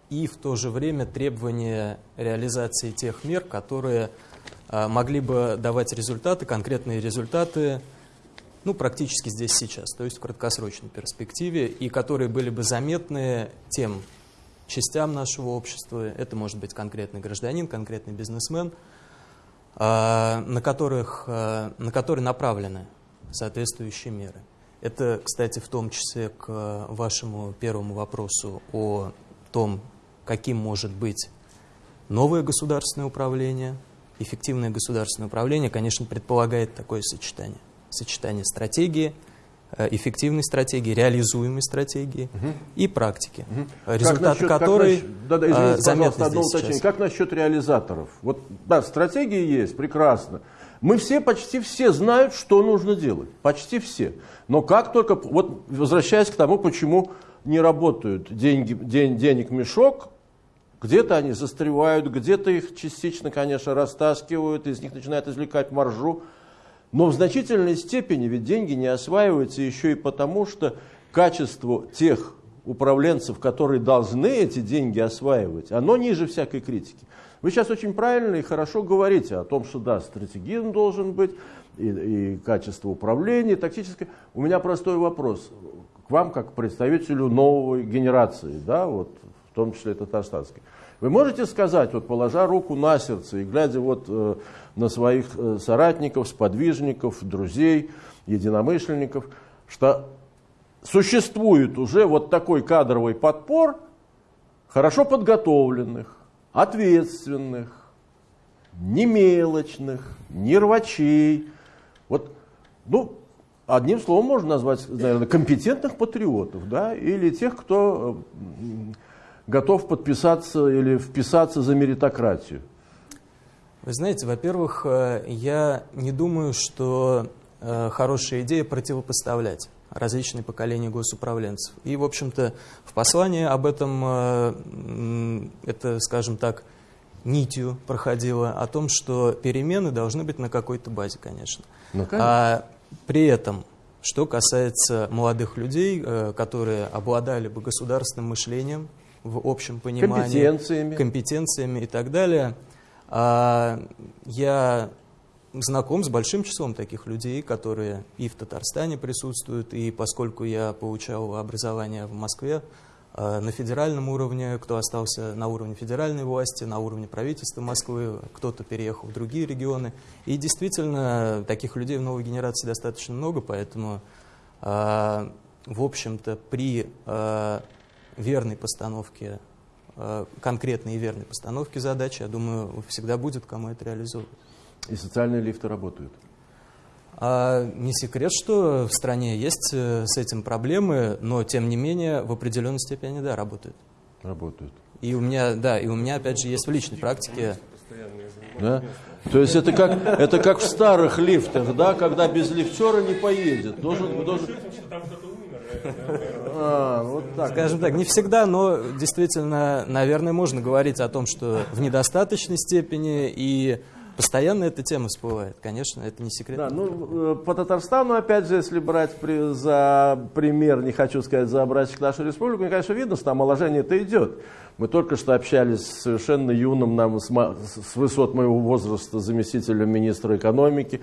и в то же время требование реализации тех мер, которые могли бы давать результаты, конкретные результаты ну, практически здесь сейчас, то есть в краткосрочной перспективе, и которые были бы заметны тем частям нашего общества, это может быть конкретный гражданин, конкретный бизнесмен, а, на, которых, а, на которые направлены соответствующие меры. Это, кстати, в том числе к вашему первому вопросу о том, каким может быть новое государственное управление. Эффективное государственное управление, конечно, предполагает такое сочетание сочетание стратегии, э, эффективной стратегии, реализуемой стратегии угу. и практики, угу. результаты насчет, которой как да, да, извините, заметны одно уточнение. Как насчет реализаторов? Вот, да, стратегии есть, прекрасно. Мы все, почти все знают, что нужно делать. Почти все. Но как только, вот возвращаясь к тому, почему не работают деньги, день, денег мешок, где-то они застревают, где-то их частично, конечно, растаскивают, из них начинают извлекать маржу. Но в значительной степени ведь деньги не осваиваются еще и потому, что качество тех управленцев, которые должны эти деньги осваивать, оно ниже всякой критики. Вы сейчас очень правильно и хорошо говорите о том, что да, стратегизм должен быть, и, и качество управления, и тактическое. У меня простой вопрос к вам, как представителю новой генерации, да, вот, том числе татарстанской. Вы можете сказать, вот положа руку на сердце и глядя вот э, на своих э, соратников, сподвижников, друзей, единомышленников, что существует уже вот такой кадровый подпор хорошо подготовленных, ответственных, не мелочных, не рвачей. Вот, ну, одним словом можно назвать, наверное, компетентных патриотов, да, или тех, кто э, готов подписаться или вписаться за меритократию. Вы знаете, во-первых, э, я не думаю, что э, хорошая идея противопоставлять различные поколения госуправленцев. И, в общем-то, в послании об этом, э, это, скажем так, нитью проходило, о том, что перемены должны быть на какой-то базе, конечно. Ну, а при этом, что касается молодых людей, которые обладали бы государственным мышлением в общем понимании, компетенциями, компетенциями и так далее – а, я знаком с большим числом таких людей, которые и в Татарстане присутствуют, и поскольку я получал образование в Москве, а, на федеральном уровне, кто остался на уровне федеральной власти, на уровне правительства Москвы, кто-то переехал в другие регионы. И действительно, таких людей в новой генерации достаточно много, поэтому, а, в общем-то, при верной постановке Э, конкретной и верной постановки задачи, я думаю, всегда будет кому это реализовывать. И социальные лифты работают? А, не секрет, что в стране есть э, с этим проблемы, но тем не менее в определенной степени, да, работают. Работают. И у меня, да, и у меня опять же есть в личной практике. Да? То есть это как, это как в старых лифтах, да, когда без лифтера не поедет. Должен, должен... А, вот так. Скажем так, не всегда, но действительно, наверное, можно говорить о том, что в недостаточной степени и Постоянно эта тема всплывает, конечно, это не секрет. Да, ну, э, по Татарстану, опять же, если брать при, за пример, не хочу сказать за образчик нашу республику, мне, конечно, видно, что омоложение-то идет. Мы только что общались с совершенно юным нам, с, с высот моего возраста, заместителем министра экономики.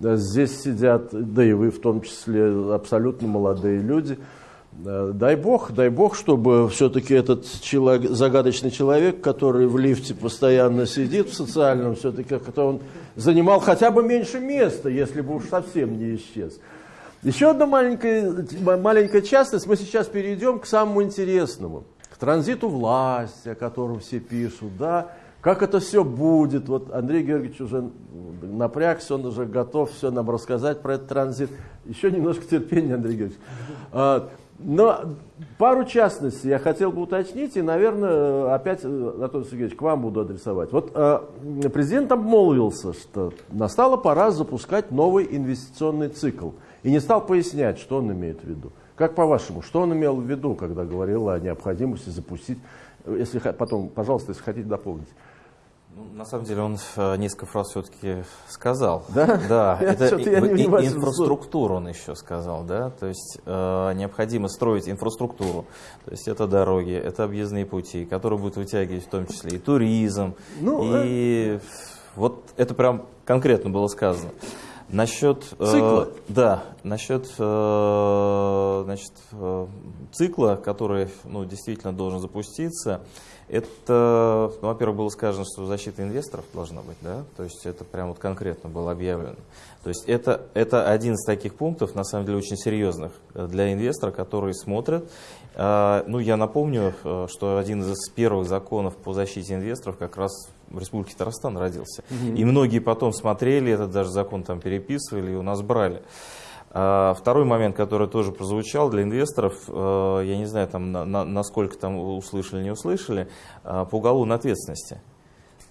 Здесь сидят, да и вы в том числе, абсолютно молодые люди – Дай бог, дай бог, чтобы все-таки этот человек, загадочный человек, который в лифте постоянно сидит в социальном, все-таки он занимал хотя бы меньше места, если бы уж совсем не исчез. Еще одна маленькая, маленькая частность, мы сейчас перейдем к самому интересному, к транзиту власти, о котором все пишут, да, как это все будет. Вот Андрей Георгиевич уже напрягся, он уже готов все нам рассказать про этот транзит. Еще немножко терпения, Андрей Георгиевич. А, но пару частностей я хотел бы уточнить, и, наверное, опять, Анатолий Сергеевич, к вам буду адресовать. Вот э, президент обмолвился, что настала пора запускать новый инвестиционный цикл, и не стал пояснять, что он имеет в виду. Как по-вашему, что он имел в виду, когда говорил о необходимости запустить, если потом, пожалуйста, если хотите дополнить. На самом деле он э, несколько фраз все-таки сказал. Да? Да, это и, инфраструктуру он еще сказал, да, то есть э, необходимо строить инфраструктуру, то есть это дороги, это объездные пути, которые будут вытягивать в том числе и туризм, ну, и э... вот это прям конкретно было сказано. Насчет цикла. Э, да, насчет э, значит, э, цикла, который ну, действительно должен запуститься, это, ну, во-первых, было сказано, что защита инвесторов должна быть, да, то есть это прям вот конкретно было объявлено. То есть это, это один из таких пунктов, на самом деле, очень серьезных для инвестора, которые смотрят. Э, ну, я напомню, э, что один из первых законов по защите инвесторов как раз в Республике Татарстан родился. Угу. И многие потом смотрели этот даже закон там переписывали и у нас брали. А, второй момент, который тоже прозвучал для инвесторов, э, я не знаю, там, на, на, насколько там услышали, не услышали, а, по уголовной ответственности.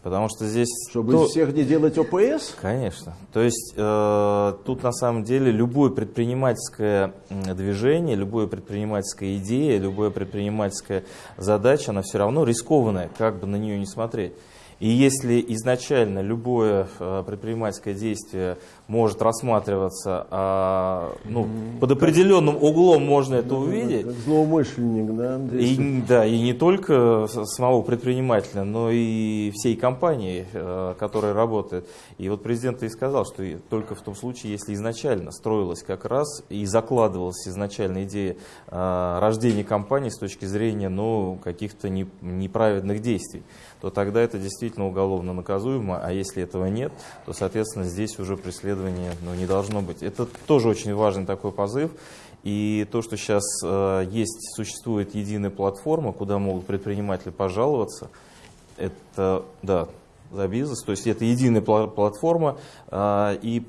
Потому что здесь... Чтобы то... из всех не делать ОПС? Конечно. То есть э, тут на самом деле любое предпринимательское движение, любое предпринимательская идея, любая предпринимательская задача, она все равно рискованная, как бы на нее не смотреть. И если изначально любое э, предпринимательское действие может рассматриваться, а, ну, под определенным углом можно это увидеть. Как злоумышленник, да? И, да, и не только самого предпринимателя, но и всей компании, э, которая работает. И вот президент и сказал, что только в том случае, если изначально строилась как раз и закладывалась изначально идея э, рождения компании с точки зрения ну, каких-то неправедных действий, то тогда это действительно уголовно наказуемо, а если этого нет, то, соответственно, здесь уже преследуется исследования ну, не должно быть. Это тоже очень важный такой позыв. И то, что сейчас э, есть, существует единая платформа, куда могут предприниматели пожаловаться, это, да, за бизнес, то есть это единая платформа, э, и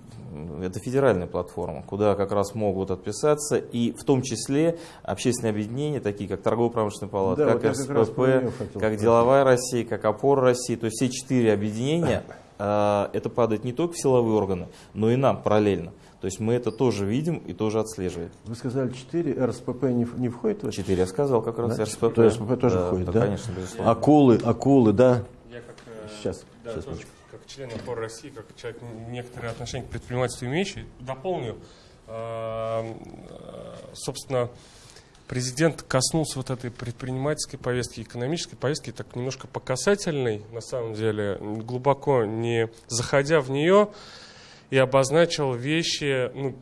это федеральная платформа, куда как раз могут отписаться, и в том числе общественные объединения, такие как Торгово-промышленная палата, да, как вот РСПП, как, как Деловая Россия, как Опора России, то есть все четыре объединения это падает не только в силовые органы, но и нам параллельно. То есть мы это тоже видим и тоже отслеживаем. Вы сказали 4, РСПП не, не входит в это? 4, я сказал как раз да? РСПП. То РСПП тоже да, входит, да? да? конечно, безусловно. Акулы, акулы, да? Я как, сейчас, да, сейчас тоже, как член опор России, как человек некоторые отношения к предпринимательству имеющий, дополню, собственно, президент коснулся вот этой предпринимательской повестки, экономической повестки, так немножко по касательной, на самом деле, глубоко не заходя в нее, и обозначил вещи, ну,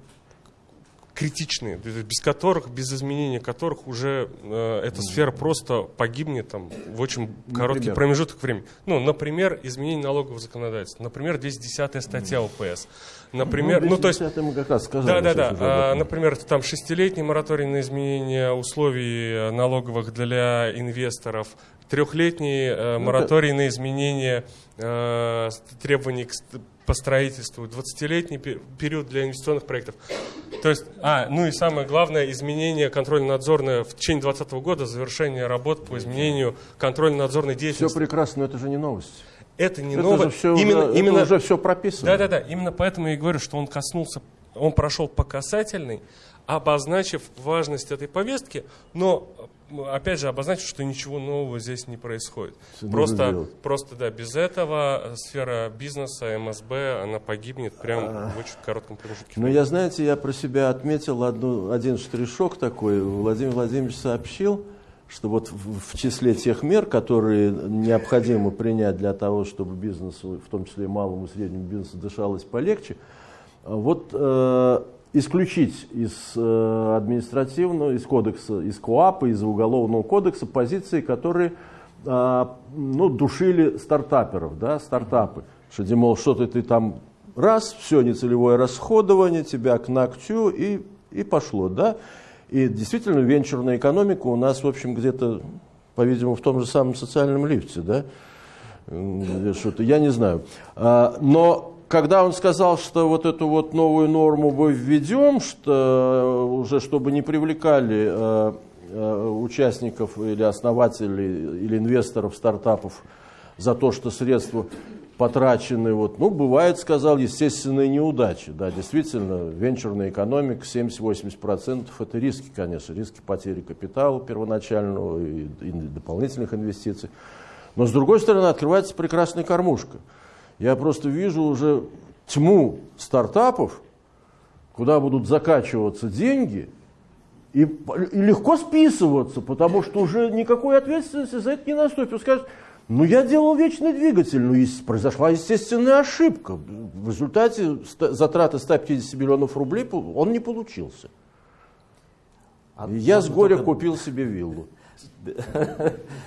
критичные, без которых, без изменения которых уже э, эта сфера просто погибнет там, в очень короткий например? промежуток времени. Ну, например, изменение налогового законодательства, например, 210 статья ОПС. Например, ну, ну то есть, мы как раз сказали, да, да, да. А, например, там шестилетний мораторий на изменение условий налоговых для инвесторов, трехлетний э, ну, мораторий на изменение э, требований к по строительству, 20-летний период для инвестиционных проектов. То есть, а, ну и самое главное, изменение контрольно-надзорное в течение 2020 года, завершение работ по изменению контрольно-надзорной деятельности. Все прекрасно, но это же не новость. Это не новость. Все именно, уже, именно, это уже все прописано. Да-да-да, именно поэтому я и говорю, что он коснулся, он прошел по касательной, обозначив важность этой повестки, но опять же обозначив, что ничего нового здесь не происходит. Все просто, просто да, без этого сфера бизнеса, МСБ, она погибнет прямо в очень коротком промежутке. Ну, я, знаете, я про себя отметил одну, один штришок такой. Владимир Владимирович сообщил, что вот в, в числе тех мер, которые необходимо принять для того, чтобы бизнесу, в том числе и малому и среднему бизнесу, дышалось полегче, вот э, исключить из э, административного, из кодекса, из КОАПа, из уголовного кодекса позиции, которые э, ну, душили стартаперов, да, стартапы. Что, димол, что-то ты там раз, все, нецелевое расходование, тебя к ногтю и, и пошло, да. И действительно венчурная экономика у нас, в общем, где-то, по-видимому, в том же самом социальном лифте, да. Что-то, я не знаю. А, но когда он сказал, что вот эту вот новую норму мы введем, что уже чтобы не привлекали э, э, участников или основателей или инвесторов стартапов за то, что средства потрачены, вот, ну, бывает, сказал, естественные неудачи. Да, действительно, венчурная экономика 70-80% это риски, конечно, риски потери капитала первоначального и, и дополнительных инвестиций. Но с другой стороны открывается прекрасная кормушка. Я просто вижу уже тьму стартапов, куда будут закачиваться деньги и, и легко списываться, потому что уже никакой ответственности за это не наступит. Скажут, ну я делал вечный двигатель, но произошла естественная ошибка. В результате затраты 150 миллионов рублей он не получился. А я с горя только... купил себе виллу.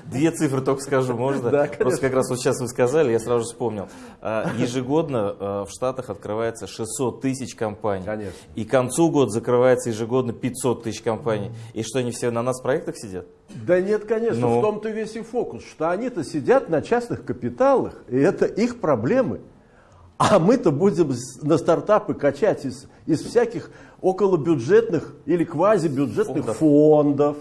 Две цифры только скажу, можно? Да, Просто как раз вот сейчас вы сказали, я сразу же вспомнил. А, ежегодно а, в Штатах открывается 600 тысяч компаний. Конечно. И к концу года закрывается ежегодно 500 тысяч компаний. И что, они все на нас в проектах сидят? Да нет, конечно, ну... в том-то весь и фокус, что они-то сидят на частных капиталах, и это их проблемы. А мы-то будем на стартапы качать из, из всяких околобюджетных или квазибюджетных фондов. фондов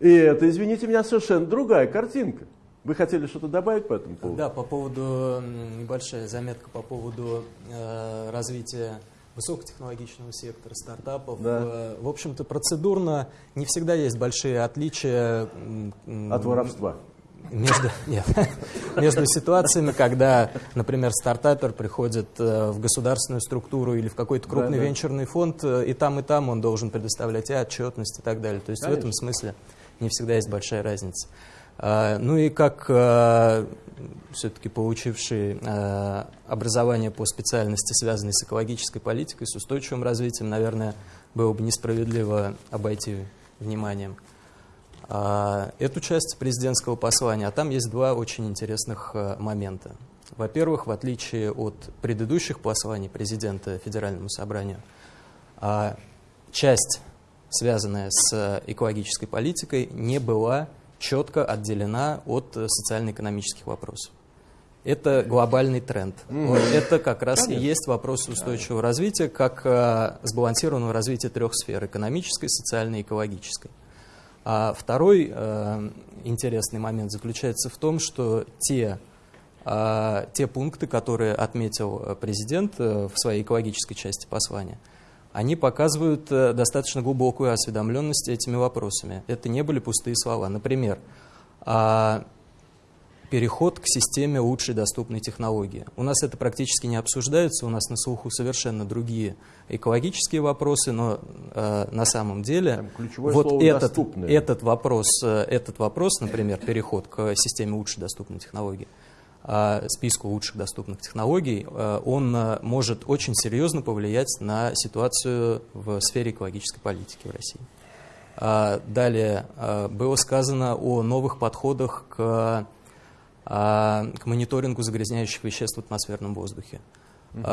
и это, извините меня, совершенно другая картинка. Вы хотели что-то добавить по этому поводу? Да, по поводу, небольшая заметка по поводу э, развития высокотехнологичного сектора, стартапов. Да. Э, в общем-то, процедурно не всегда есть большие отличия. От воровства? Между, нет, между ситуациями, когда, например, стартапер приходит э, в государственную структуру или в какой-то крупный да, да. венчурный фонд, э, и там, и там он должен предоставлять и отчетность и так далее. То есть Конечно. в этом смысле не всегда есть большая разница. А, ну и как а, все-таки получивший а, образование по специальности, связанной с экологической политикой, с устойчивым развитием, наверное, было бы несправедливо обойти вниманием эту часть президентского послания. А там есть два очень интересных момента. Во-первых, в отличие от предыдущих посланий президента Федеральному собранию, часть связанная с экологической политикой, не была четко отделена от социально-экономических вопросов. Это глобальный тренд. Вот это как раз Конечно. и есть вопрос устойчивого развития, как а, сбалансированного развития трех сфер – экономической, социальной и экологической. А второй а, интересный момент заключается в том, что те, а, те пункты, которые отметил президент э, в своей экологической части послания – они показывают э, достаточно глубокую осведомленность этими вопросами. Это не были пустые слова. Например, а, переход к системе лучшей доступной технологии. У нас это практически не обсуждается, у нас на слуху совершенно другие экологические вопросы, но э, на самом деле вот этот, этот, вопрос, э, этот вопрос, например, переход к системе лучшей доступной технологии, списку лучших доступных технологий, э, он э, может очень серьезно повлиять на ситуацию в сфере экологической политики в России. А, далее было сказано о новых подходах к, к мониторингу загрязняющих веществ в атмосферном воздухе. Угу.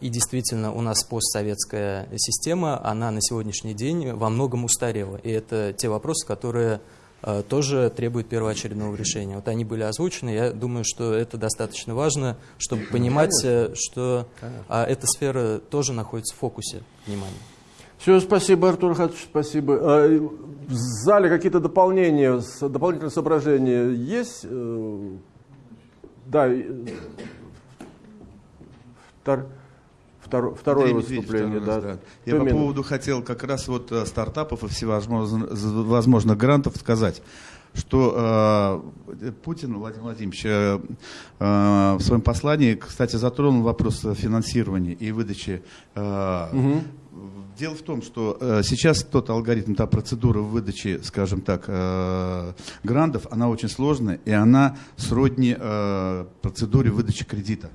И действительно, у нас постсоветская система, она на сегодняшний день во многом устарела. И это те вопросы, которые тоже требует первоочередного решения. Вот они были озвучены, я думаю, что это достаточно важно, чтобы понимать, Конечно. Э, что Конечно. А, эта сфера тоже находится в фокусе внимания. Все, спасибо, Артур Хатович, спасибо. А, в зале какие-то дополнения, дополнительные соображения есть? Э, да, втор второе, второе выступление. Да. да. Я по поводу хотел как раз вот э, стартапов и всевозможных грантов сказать что э, Путин Владимир Владимирович э, э, в своем послании, кстати, затронул вопрос финансирования и выдачи. Э, угу. Дело в том, что э, сейчас тот алгоритм, та процедура выдачи, скажем так, э, грантов, она очень сложная, и она сродни э, процедуре выдачи кредита.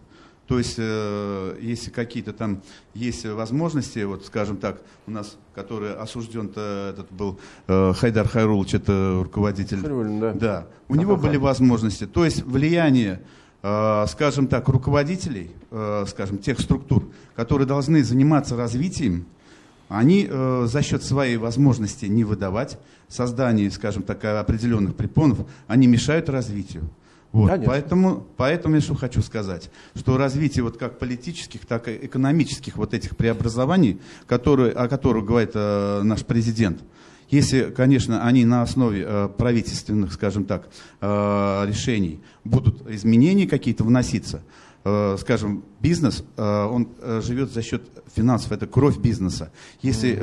То есть, э, если какие-то там есть возможности, вот, скажем так, у нас, который осужден этот был э, Хайдар Хайрулович, это руководитель. Хайрулин, да. Да. У а него были возможности. То есть, влияние, э, скажем так, руководителей, э, скажем, тех структур, которые должны заниматься развитием, они э, за счет своей возможности не выдавать, создания, скажем так, определенных препонов, они мешают развитию. Вот, поэтому, поэтому я что хочу сказать, что развитие вот как политических, так и экономических вот этих преобразований, которые, о которых говорит э, наш президент, если, конечно, они на основе э, правительственных, скажем так, э, решений будут изменения какие-то вноситься, э, скажем, бизнес, э, он э, живет за счет финансов, это кровь бизнеса. Если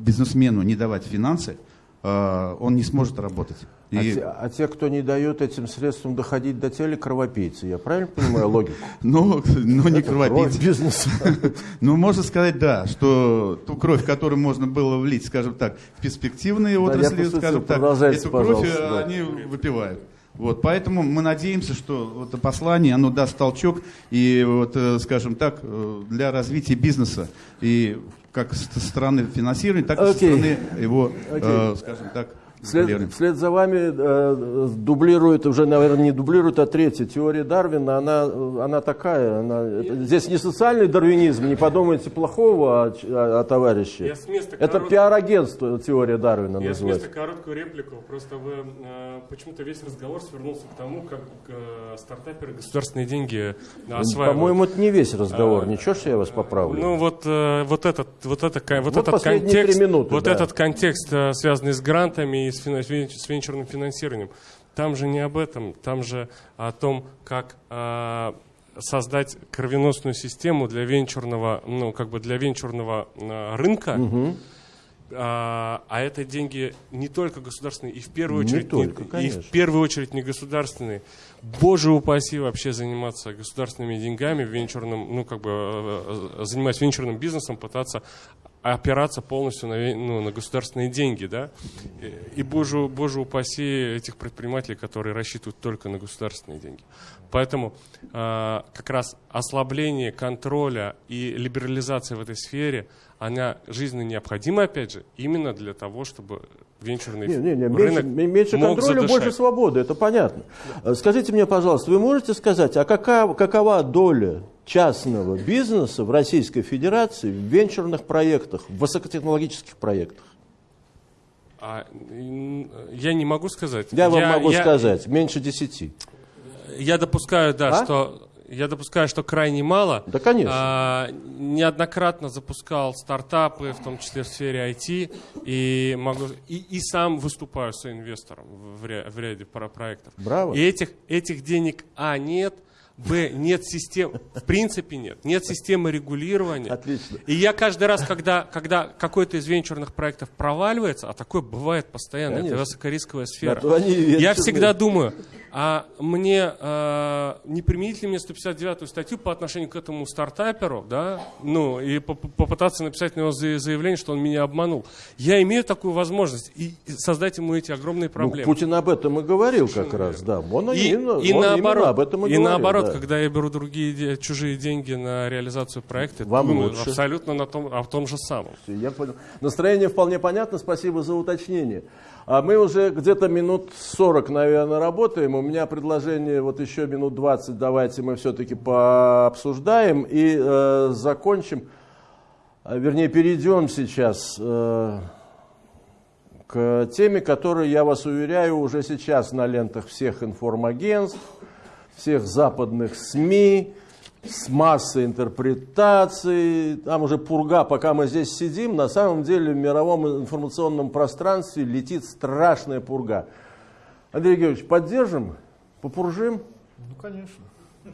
бизнесмену не давать финансы, он не сможет работать. И... А, те, а те, кто не дает этим средствам доходить до цели, кровопийцы. Я правильно понимаю логику? Ну, ну не кровопийцы. бизнес. Ну, можно сказать, да, что ту кровь, которую можно было влить, скажем так, в перспективные отрасли, скажем так, эту кровь они выпивают. Вот, поэтому мы надеемся, что вот это послание, оно даст толчок и, вот, э, скажем так, э, для развития бизнеса и как со стороны финансирования, так и со стороны его, э, скажем так, Вслед, вслед за вами э, дублирует, уже, наверное, не дублирует, а третья теория Дарвина, она, она такая, она, это, здесь не социальный дарвинизм, не подумайте плохого о, о, о товарище. Это корот... пиар-агентство теория Дарвина Я называется. Я короткую реплику, просто вы, э, почему-то весь разговор свернулся к тому, как э, стартаперы государственные деньги осваивают. По-моему, это не весь разговор, а, ничего, что я вас поправлю. Ну вот, э, вот этот, вот, это, вот, вот этот контекст, минуты, вот да. этот контекст, э, связанный с грантами с, с венчурным финансированием. Там же не об этом, там же о том, как э, создать кровеносную систему для венчурного, ну, как бы для венчурного э, рынка. Угу. А, а это деньги не только государственные, и в первую очередь, не только, не, и в первую очередь не государственные. Боже упаси вообще заниматься государственными деньгами, венчурным, ну как бы занимаясь венчурным бизнесом, пытаться опираться полностью на, ну, на государственные деньги, да, и, и боже, боже упаси этих предпринимателей, которые рассчитывают только на государственные деньги. Поэтому э, как раз ослабление контроля и либерализация в этой сфере, она жизненно необходима, опять же, именно для того, чтобы венчурный не, не, не, рынок меньше, меньше мог контроля, задышать. больше свободы, это понятно. Да. Скажите мне, пожалуйста, вы можете сказать, а какая, какова доля частного бизнеса в Российской Федерации в венчурных проектах, в высокотехнологических проектах? А, я не могу сказать. Я, я вам могу я, сказать, меньше десяти. Я допускаю, да, а? что я допускаю, что крайне мало. Да, конечно. А, неоднократно запускал стартапы, в том числе в сфере IT, и, могу, и, и сам выступаю соинвестором в, в ряде проектов. Браво. И этих, этих денег, а, нет – Б, нет системы, в принципе нет, нет системы регулирования. Отлично. И я каждый раз, когда, когда какой-то из венчурных проектов проваливается, а такое бывает постоянно, Конечно. это высокорисковая сфера, да, я всегда думаю, а мне э, не применить ли мне 159-ю статью по отношению к этому стартаперу, да, ну, и попытаться написать на него заявление, что он меня обманул. Я имею такую возможность и создать ему эти огромные ну, проблемы. Ну, Путин об этом и говорил как раз, да. Он, и, именно, и он наоборот, об этом и, и говорил, наоборот, да. Когда я беру другие чужие деньги на реализацию проекта, Вам думаю лучше. абсолютно на том, о том же самом. Я понял. Настроение вполне понятно, спасибо за уточнение. А мы уже где-то минут 40, наверное, работаем. У меня предложение вот еще минут 20 давайте мы все-таки пообсуждаем и э, закончим, а, вернее, перейдем сейчас э, к теме, которая, я вас уверяю, уже сейчас на лентах всех информагентств, всех западных СМИ, с массой интерпретаций, там уже пурга, пока мы здесь сидим, на самом деле в мировом информационном пространстве летит страшная пурга. Андрей Георгиевич, поддержим, попуржим? Ну, конечно.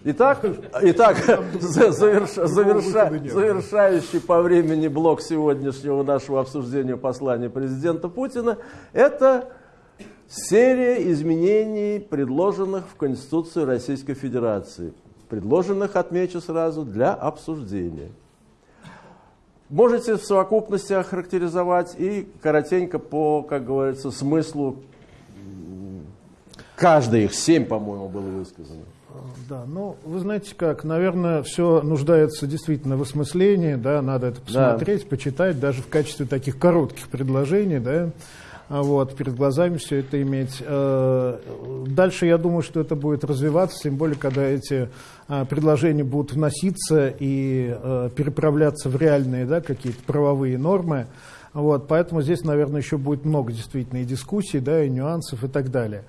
Итак, итак заверш, заверша, завершающий по времени блок сегодняшнего нашего обсуждения послания президента Путина, это серия изменений, предложенных в Конституцию Российской Федерации предложенных, отмечу сразу, для обсуждения. Можете в совокупности охарактеризовать и коротенько по, как говорится, смыслу каждой их, семь, по-моему, было высказано. Да, ну, вы знаете как, наверное, все нуждается действительно в осмыслении, да, надо это посмотреть, да. почитать, даже в качестве таких коротких предложений, да, а вот, перед глазами все это иметь. Э, дальше я думаю, что это будет развиваться, тем более, когда эти э, предложения будут вноситься и э, переправляться в реальные да, какие-то правовые нормы. Вот, поэтому здесь, наверное, еще будет много действительно и дискуссий, да, и нюансов и так далее.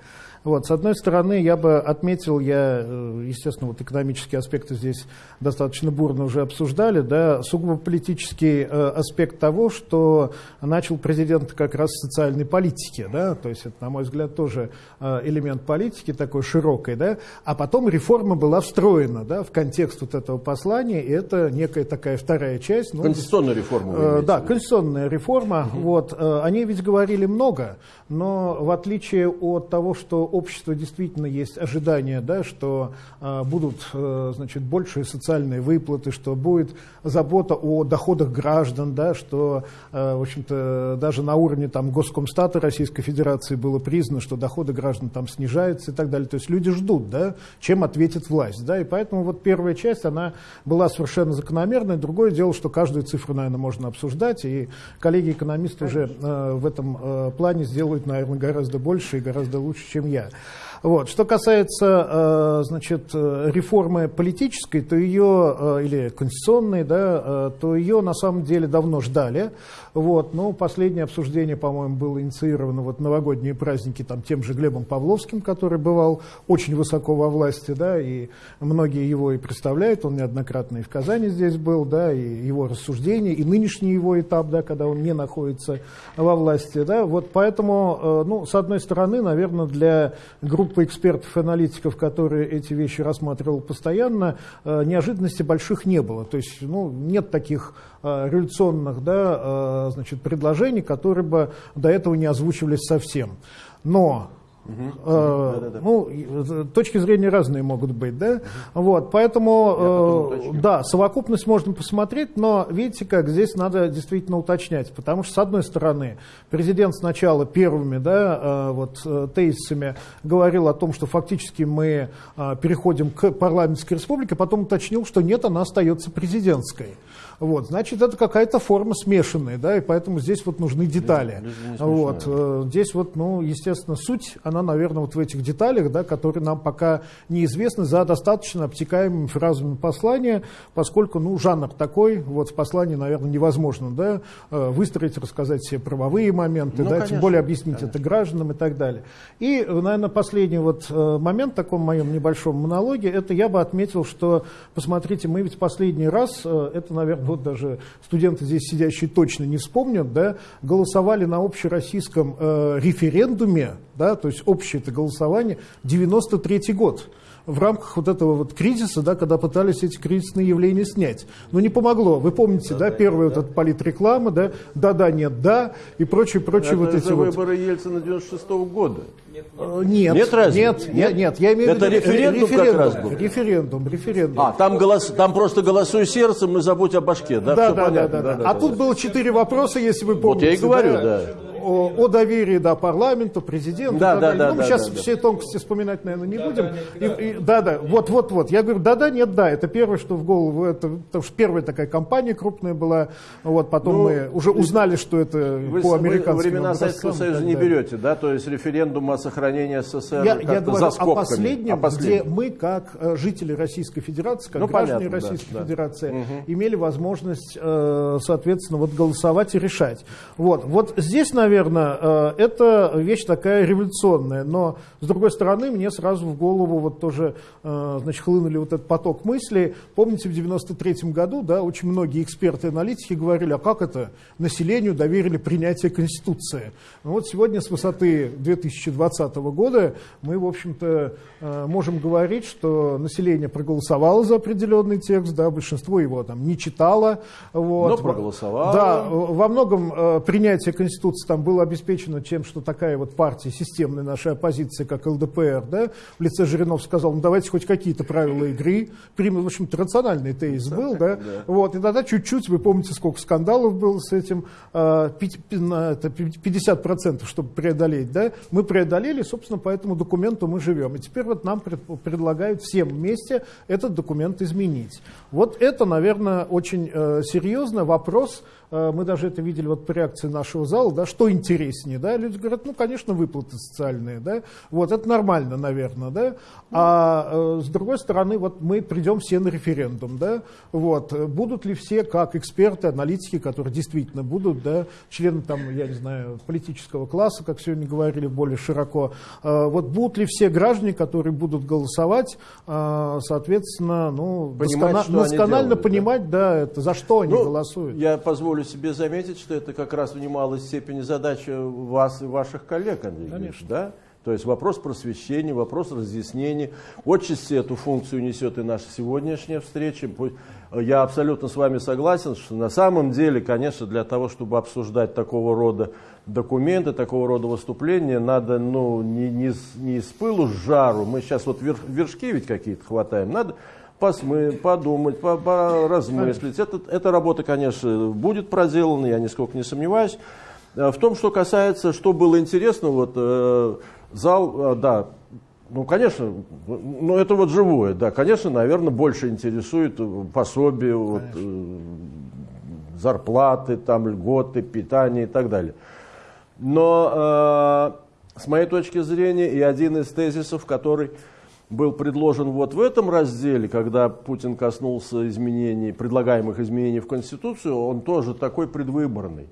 Вот, с одной стороны, я бы отметил, я, э, естественно, вот экономические аспекты здесь достаточно бурно уже обсуждали, да, сугубо политический э, аспект того, что начал президент как раз социальной политики, да, то есть это, на мой взгляд, тоже э, элемент политики такой широкой, да, а потом реформа была встроена, да, в контекст вот этого послания, и это некая такая вторая часть. Ну, конституционная реформа. Э, да, конституционная реформа, угу. вот, э, они ведь говорили много, но в отличие от того, что общество действительно есть ожидание, да, что э, будут э, значит, большие социальные выплаты, что будет забота о доходах граждан, да, что э, в общем-то, даже на уровне там, Госкомстата Российской Федерации было признано, что доходы граждан там снижаются и так далее. То есть люди ждут, да, чем ответит власть. Да, и поэтому вот первая часть, она была совершенно закономерной. Другое дело, что каждую цифру, наверное, можно обсуждать, и коллеги-экономисты уже э, в этом э, плане сделают, наверное, гораздо больше и гораздо лучше, чем я. Вот. Что касается э, значит, э, реформы политической, то ее, э, или конституционной, да, то ее на самом деле давно ждали. Вот. Но последнее обсуждение, по-моему, было инициировано вот новогодние праздники там, тем же Глебом Павловским, который бывал очень высоко во власти, да, и многие его и представляют, он неоднократно и в Казани здесь был, да, и его рассуждения, и нынешний его этап, да, когда он не находится во власти. Да. Вот поэтому, ну, с одной стороны, наверное, для группы экспертов и аналитиков, которые эти вещи рассматривал постоянно, э, неожиданностей больших не было. То есть ну, нет таких э, революционных да, э, значит, предложений, которые бы до этого не озвучивались совсем. Но Угу. Ну, точки зрения разные могут быть, да? Угу. Вот, поэтому, э, да, совокупность можно посмотреть, но видите как, здесь надо действительно уточнять, потому что, с одной стороны, президент сначала первыми, да, э, вот, э, тезисами говорил о том, что фактически мы переходим к парламентской республике, потом уточнил, что нет, она остается президентской. Вот, значит, это какая-то форма смешанная, да, и поэтому здесь вот нужны детали. вот, э, здесь вот, ну, естественно, суть, она, наверное, вот в этих деталях, да, которые нам пока неизвестны за достаточно обтекаемыми фразами послания, поскольку, ну, жанр такой, вот в послании, наверное, невозможно, да, э, выстроить, рассказать все правовые моменты, ну, да, конечно, тем более объяснить конечно. это гражданам и так далее. И, наверное, последний вот э, момент в таком моем небольшом монологе, это я бы отметил, что, посмотрите, мы ведь последний раз, это, наверное, вот даже студенты здесь сидящие точно не вспомнят, да, голосовали на общероссийском э, референдуме, да, то есть общее это голосование, 93 год в рамках вот этого вот кризиса, да, когда пытались эти кризисные явления снять. Но не помогло. Вы помните, да, да, да первая да. вот эта политреклама, да, да-да, нет, да, и прочие, прочие Это вот эти вот. выборы Ельцина 96 -го года. Э, нет, нет, разве? нет, нет, нет, я имею в виду референдум, референдум как раз был. Референдум, референдум. А, там, голос, там просто голосуй сердцем и забудь о башке, да? Да, да, да, да, да, да. А тут было четыре вопроса, если вы помните. Вот я и говорю, да. да о, о доверии да, парламенту, президенту. Да, да, да, ну, мы да, сейчас да, все тонкости вспоминать, наверное, не да, будем. Да, и, и, да, да, вот, вот, вот. Я говорю, да, да, нет, да. Это первое, что в голову. Это, потому что первая такая компания крупная была. Вот, потом ну, мы уже узнали, что это вы, по американскому Вы времена Советского Союза не берете, да? То есть референдум о сохранении СССР я, я говорю за скобками, о последнем, о последнем, где мы, как э, жители Российской Федерации, как ну, граждане понятно, Российской да, Федерации, да. имели возможность, э, соответственно, вот голосовать и решать. Вот, вот здесь, наверное, э, это вещь такая революционная, но с другой стороны мне сразу в голову вот тоже э, значит, хлынули вот этот поток мыслей. Помните, в 93 году да, очень многие эксперты и аналитики говорили, а как это населению доверили принятие Конституции? Ну, вот сегодня с высоты 2020 года мы, в общем-то, э, можем говорить, что население проголосовало за определенный текст, да, большинство его там не читало. Вот. Но проголосовало. Да, во многом принятие Конституции там было обеспечено тем, что такая вот партия, системная наша оппозиция, как ЛДПР, да, в лице Жиринов сказал, ну давайте хоть какие-то правила игры примем. В общем-то, рациональный тезис был, да. да. Вот, и тогда чуть-чуть, вы помните, сколько скандалов было с этим, 50%, чтобы преодолеть, да. Мы преодолели, собственно, по этому документу мы живем. И теперь вот нам предлагают всем вместе этот документ изменить. Вот это, наверное, очень э, серьезно вопрос, э, мы даже это видели вот по реакции нашего зала, да, что что интереснее, да? Люди говорят, ну, конечно, выплаты социальные, да? Вот, это нормально, наверное, да? А э, с другой стороны, вот мы придем все на референдум, да? Вот, будут ли все, как эксперты, аналитики, которые действительно будут, да, члены там, я не знаю, политического класса, как сегодня говорили более широко, э, вот будут ли все граждане, которые будут голосовать, э, соответственно, ну, Понимать, доскона- досконально делают, понимать, да? да, это за что они ну, голосуют? Я позволю себе заметить, что это как раз в немалой степени задача вас и ваших коллег, Андрей Конечно. да? То есть вопрос просвещения, вопрос разъяснения. Отчасти эту функцию несет и наша сегодняшняя встреча. Я абсолютно с вами согласен, что на самом деле, конечно, для того, чтобы обсуждать такого рода документы, такого рода выступления, надо ну, не, не, не с пылу с жару. Мы сейчас вот вершки ведь какие-то хватаем. Надо посмы, подумать, поразмыслить. Это, эта работа, конечно, будет проделана, я нисколько не сомневаюсь. Э, в том, что касается, что было интересно, вот э, зал, э, да, ну, конечно, ну, это вот живое, да, конечно, наверное, больше интересует пособие, вот, э, зарплаты, там, льготы, питание и так далее. Но э, с моей точки зрения, и один из тезисов, который был предложен вот в этом разделе, когда Путин коснулся изменений, предлагаемых изменений в Конституцию, он тоже такой предвыборный.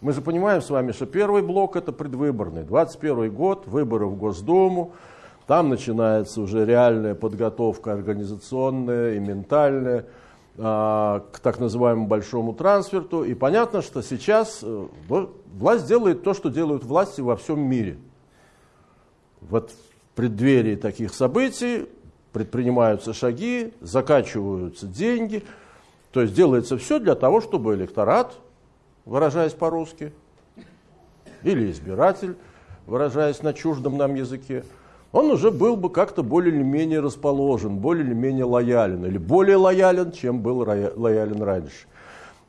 Мы же понимаем с вами, что первый блок это предвыборный. 21 год, выборы в Госдуму, там начинается уже реальная подготовка организационная и ментальная а, к так называемому большому трансферту. И понятно, что сейчас э, власть делает то, что делают власти во всем мире. Вот преддверии таких событий предпринимаются шаги, закачиваются деньги. То есть делается все для того, чтобы электорат, выражаясь по-русски, или избиратель, выражаясь на чуждом нам языке, он уже был бы как-то более или менее расположен, более или менее лоялен, или более лоялен, чем был лоялен раньше.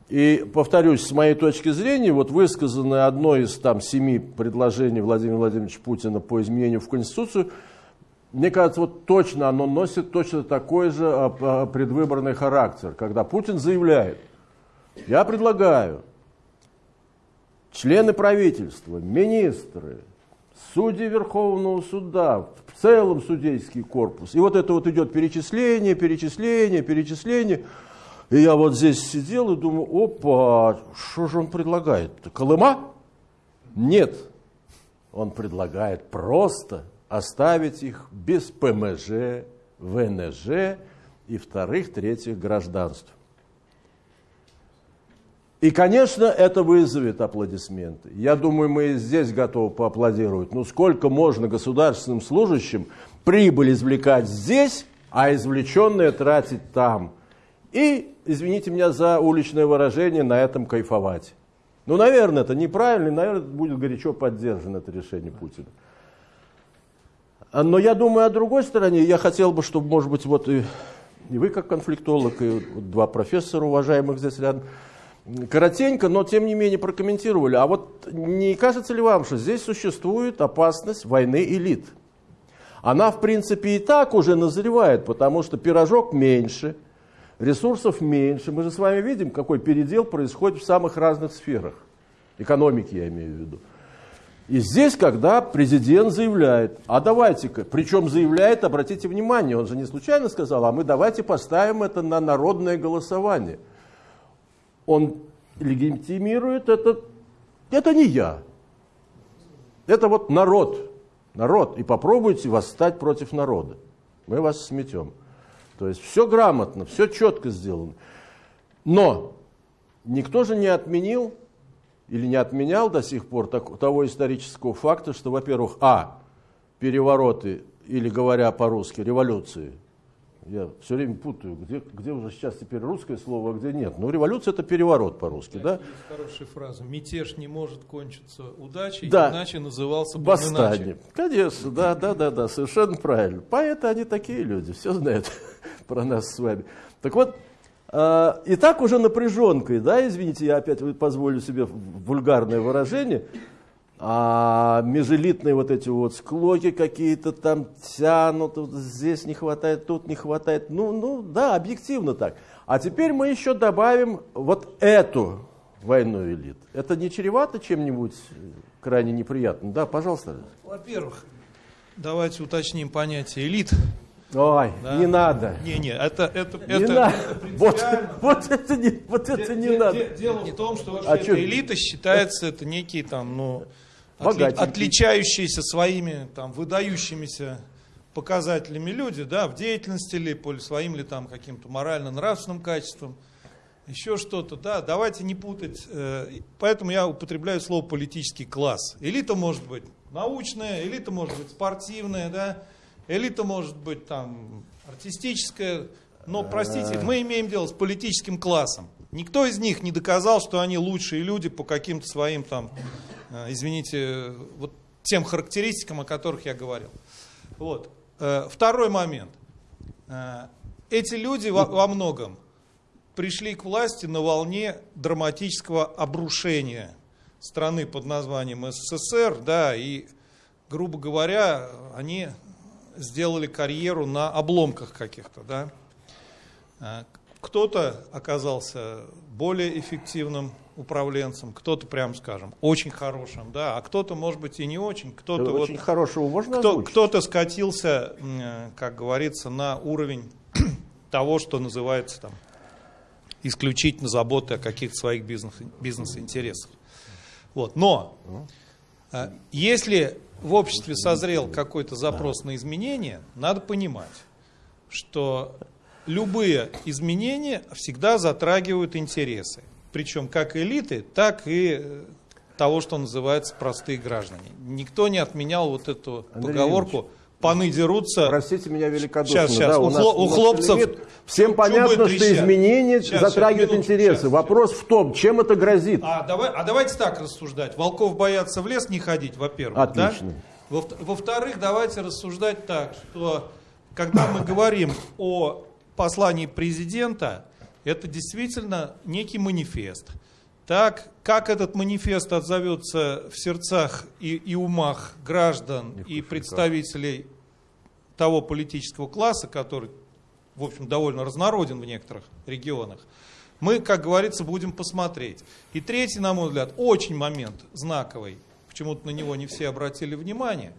И, повторюсь, с моей точки зрения, вот высказанное одно из там семи предложений Владимира Владимировича Путина по изменению в Конституцию, мне кажется, вот точно оно носит точно такой же а, а, предвыборный характер, когда Путин заявляет, я предлагаю члены правительства, министры, судьи Верховного суда, в целом судейский корпус. И вот это вот идет перечисление, перечисление, перечисление – и я вот здесь сидел и думаю, опа, что же он предлагает? Колыма? Нет, он предлагает просто оставить их без ПМЖ, ВНЖ и вторых, третьих гражданств. И, конечно, это вызовет аплодисменты. Я думаю, мы здесь готовы поаплодировать. Ну, сколько можно государственным служащим прибыль извлекать здесь, а извлеченное тратить там? И извините меня за уличное выражение, на этом кайфовать. Ну, наверное, это неправильно, наверное, будет горячо поддержано это решение Путина. А, но я думаю о другой стороне, я хотел бы, чтобы, может быть, вот и, и вы как конфликтолог, и вот два профессора уважаемых здесь рядом, коротенько, но тем не менее прокомментировали. А вот не кажется ли вам, что здесь существует опасность войны элит? Она, в принципе, и так уже назревает, потому что пирожок меньше – ресурсов меньше. Мы же с вами видим, какой передел происходит в самых разных сферах. Экономики я имею в виду. И здесь, когда президент заявляет, а давайте-ка, причем заявляет, обратите внимание, он же не случайно сказал, а мы давайте поставим это на народное голосование. Он легитимирует это, это не я, это вот народ, народ, и попробуйте восстать против народа, мы вас сметем. То есть все грамотно, все четко сделано. Но никто же не отменил или не отменял до сих пор так, того исторического факта, что, во-первых, а, перевороты, или говоря по-русски, революции, я все время путаю, где, где уже сейчас теперь русское слово, а где нет. Ну, революция это переворот по-русски, да? Есть хорошая фраза. Мятеж не может кончиться удачей, да. иначе назывался бы Восстание. иначе. Конечно, да, да, да, да, совершенно правильно. Поэты они такие люди, все знают про нас с вами. Так вот, э, и так уже напряженкой, да, извините, я опять позволю себе вульгарное выражение, а межэлитные вот эти вот склоки какие-то там тянут, вот здесь не хватает, тут не хватает. Ну, ну да, объективно так. А теперь мы еще добавим вот эту войной элит. Это не чревато чем-нибудь крайне неприятным? Да, пожалуйста. Во-первых, давайте уточним понятие элит. Ой, да? не надо. Не, не, это, это, не это, надо. это вот, вот это не, вот это не де, надо. Дело в том, что вообще а эта элита считается, это некие там, ну, отли, отличающиеся своими там выдающимися показателями люди, да, в деятельности ли, по своим ли там каким-то морально-нравственным качествам, еще что-то, да, давайте не путать, э, поэтому я употребляю слово политический класс. Элита может быть научная, элита может быть спортивная, да, элита может быть там артистическая, но, простите, мы имеем дело с политическим классом. Никто из них не доказал, что они лучшие люди по каким-то своим там, э, извините, вот тем характеристикам, о которых я говорил. Вот. Э, второй момент. Э, эти люди во, во многом пришли к власти на волне драматического обрушения страны под названием СССР, да, и, грубо говоря, они сделали карьеру на обломках каких-то, да. А, кто-то оказался более эффективным управленцем, кто-то, прям скажем, очень хорошим, да, а кто-то, может быть, и не очень, кто-то вот, очень хорошего можно кто, кто-то скатился, как говорится, на уровень того, что называется там исключительно заботы о каких-то своих бизнес, бизнес-интересах. Вот. Но а, если в обществе созрел какой-то запрос на изменения, надо понимать, что любые изменения всегда затрагивают интересы. Причем как элиты, так и э, того, что называется простые граждане. Никто не отменял вот эту Андрей поговорку паны дерутся. Простите меня великодушно. Сейчас, сейчас. Да, у, у, хло, у хлопцев лимит. Всем понятно, что изменения сейчас, затрагивают сейчас, интересы. Сейчас, Вопрос в том, чем это грозит. А, давай, а давайте так рассуждать. Волков боятся в лес не ходить, во-первых. Отлично. Да? Во-вторых, давайте рассуждать так, что когда мы говорим о послании президента, это действительно некий манифест. Так, как этот манифест отзовется в сердцах и, и умах граждан и представителей того политического класса, который, в общем, довольно разнороден в некоторых регионах, мы, как говорится, будем посмотреть. И третий, на мой взгляд, очень момент знаковый, почему-то на него не все обратили внимание,